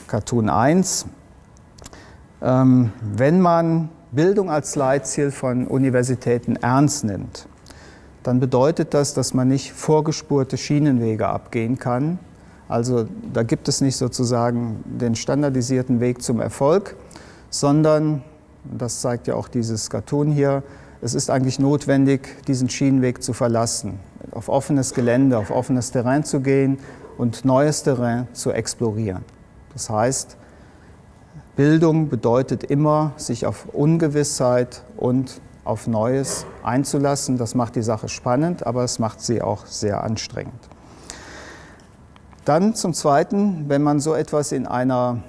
Cartoon 1. Ähm, wenn man Bildung als Leitziel von Universitäten ernst nimmt, dann bedeutet das, dass man nicht vorgespurte Schienenwege abgehen kann, Also da gibt es nicht sozusagen den standardisierten Weg zum Erfolg, sondern, das zeigt ja auch dieses Cartoon hier, es ist eigentlich notwendig, diesen Schienenweg zu verlassen, auf offenes Gelände, auf offenes Terrain zu gehen und neues Terrain zu explorieren. Das heißt, Bildung bedeutet immer, sich auf Ungewissheit und auf Neues einzulassen. Das macht die Sache spannend, aber es macht sie auch sehr anstrengend. Dann zum Zweiten, wenn man so etwas in einer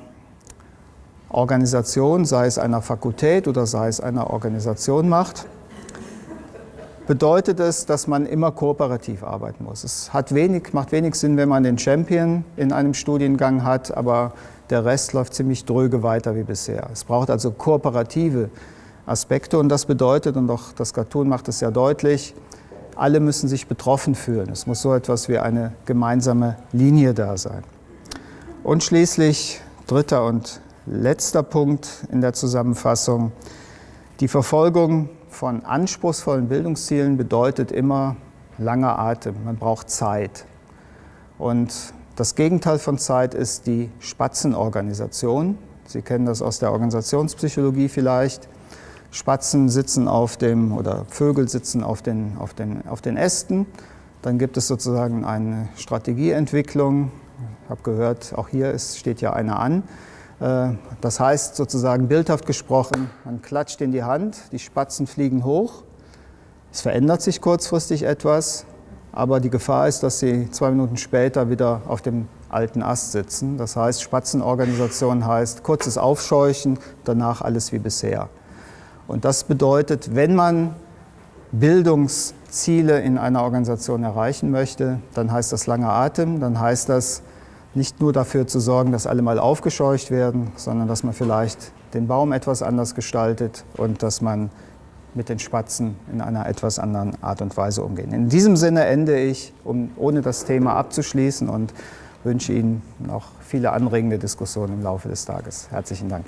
Organisation, sei es einer Fakultät oder sei es einer Organisation macht, bedeutet es, dass man immer kooperativ arbeiten muss. Es hat wenig, macht wenig Sinn, wenn man den Champion in einem Studiengang hat, aber der Rest läuft ziemlich dröge weiter wie bisher. Es braucht also kooperative Aspekte und das bedeutet, und auch das Cartoon macht es ja deutlich, alle müssen sich betroffen fühlen. Es muss so etwas wie eine gemeinsame Linie da sein. Und schließlich, dritter und letzter Punkt in der Zusammenfassung, die Verfolgung von anspruchsvollen Bildungszielen bedeutet immer langer Atem. Man braucht Zeit. Und das Gegenteil von Zeit ist die Spatzenorganisation. Sie kennen das aus der Organisationspsychologie vielleicht. Spatzen sitzen auf dem, oder Vögel sitzen auf den, auf den, auf den Ästen. Dann gibt es sozusagen eine Strategieentwicklung. Ich habe gehört, auch hier ist, steht ja eine an. Äh, das heißt sozusagen bildhaft gesprochen, man klatscht in die Hand, die Spatzen fliegen hoch, es verändert sich kurzfristig etwas, aber die Gefahr ist, dass sie zwei Minuten später wieder auf dem alten Ast sitzen. Das heißt, Spatzenorganisation heißt kurzes Aufscheuchen, danach alles wie bisher. Und das bedeutet, wenn man Bildungsziele in einer Organisation erreichen möchte, dann heißt das langer Atem, dann heißt das nicht nur dafür zu sorgen, dass alle mal aufgescheucht werden, sondern dass man vielleicht den Baum etwas anders gestaltet und dass man mit den Spatzen in einer etwas anderen Art und Weise umgehen. In diesem Sinne ende ich, um, ohne das Thema abzuschließen und wünsche Ihnen noch viele anregende Diskussionen im Laufe des Tages. Herzlichen Dank.